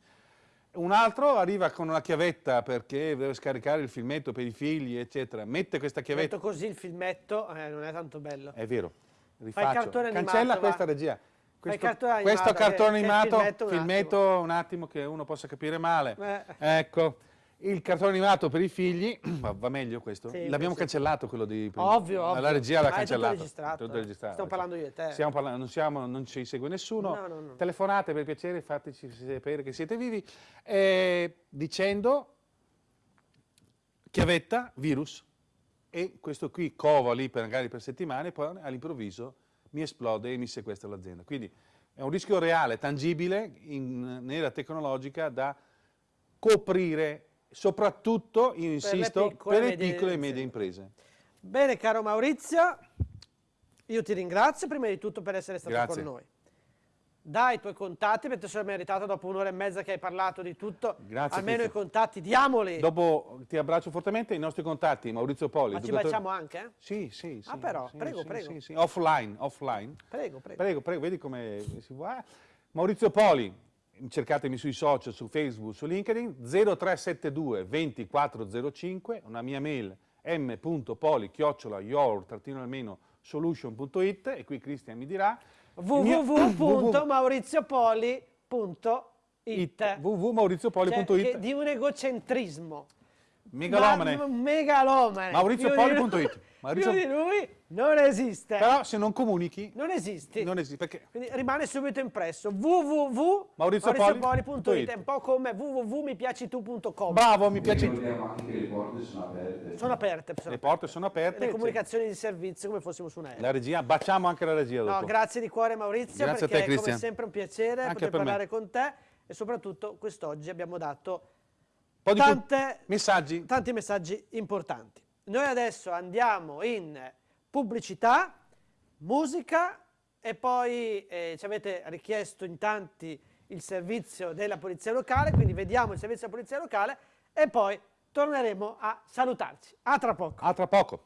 Un altro arriva con una chiavetta perché deve scaricare il filmetto per i figli, eccetera. Mette questa chiavetta. così il filmetto eh, non è tanto bello. È vero, rifaccio. cartone animato, Cancella va. questa regia. Questo, cartone animato, questo cartone che animato, filmetto un filmetto un attimo che uno possa capire male. Eh. Ecco, il cartone animato per i figli, va, va meglio questo? Sì, L'abbiamo cancellato quello di prima. Ovvio, ovvio. La regia l'ha Ma è tutto cancellato. registrato, Tutto eh. registrato. Stiamo parlando io e te. Parlando, non, siamo- non ci segue nessuno. No, no, no. Telefonate per piacere, fateci sapere che siete vivi. Eh, dicendo chiavetta, virus. E questo qui cova lì per, magari per settimane, poi all'improvviso mi esplode e mi sequestra l'azienda. Quindi è un rischio reale, tangibile, in, nella tecnologica da coprire, soprattutto, io insisto, piccole per le piccole e medie imprese. Bene, caro Maurizio, io ti ringrazio prima di tutto per essere stato Grazie. con noi. Dai i tuoi contatti, perché sei meritato dopo un'ora e mezza che hai parlato di tutto. Grazie, Almeno i Cristian. contatti, diamoli. Dopo ti abbraccio fortemente i nostri contatti, Maurizio Poli. Ma ci educatore- baciamo anche? eh? Sì, sì, sì. Ah, però, sì, prego, sì, prego. sì, sì. Offline, offline. Prego, prego. Prego, prego, vedi come si va. Maurizio Poli, cercatemi sui social, su Facebook, su LinkedIn, 0372 2405, una mia mail m.poli chiocciola your-solution.it e qui Cristian mi dirà www.mauriziopoli.it www.mauriziopoli.it Cioè, di un egocentrismo. Megalomane. Ma- megalomane. Mauriziopoli.it. Più di lui- Maurizio- Più di lui non esiste. Però se non comunichi Non esisti. non esiste perché Quindi rimane subito impresso www.mauriziopoli.it è un po' come www.mipiacitu.com bravo, mi piace. Che le porte sono aperte. sono aperte sono Le porte sono aperte. le comunicazioni di servizio come fossimo su un aereo La regia, baciamo anche la regia dopo. no, grazie di cuore Maurizio Grazie a perché te, è come Cristian. sempre un piacere Anche poter per me. parlare con te e soprattutto quest'oggi abbiamo dato tante- messaggi. tanti messaggi importanti noi adesso andiamo in pubblicità musica e poi eh, ci avete richiesto in tanti il servizio della polizia locale quindi vediamo il servizio della polizia locale e poi torneremo a salutarci a tra poco A tra poco.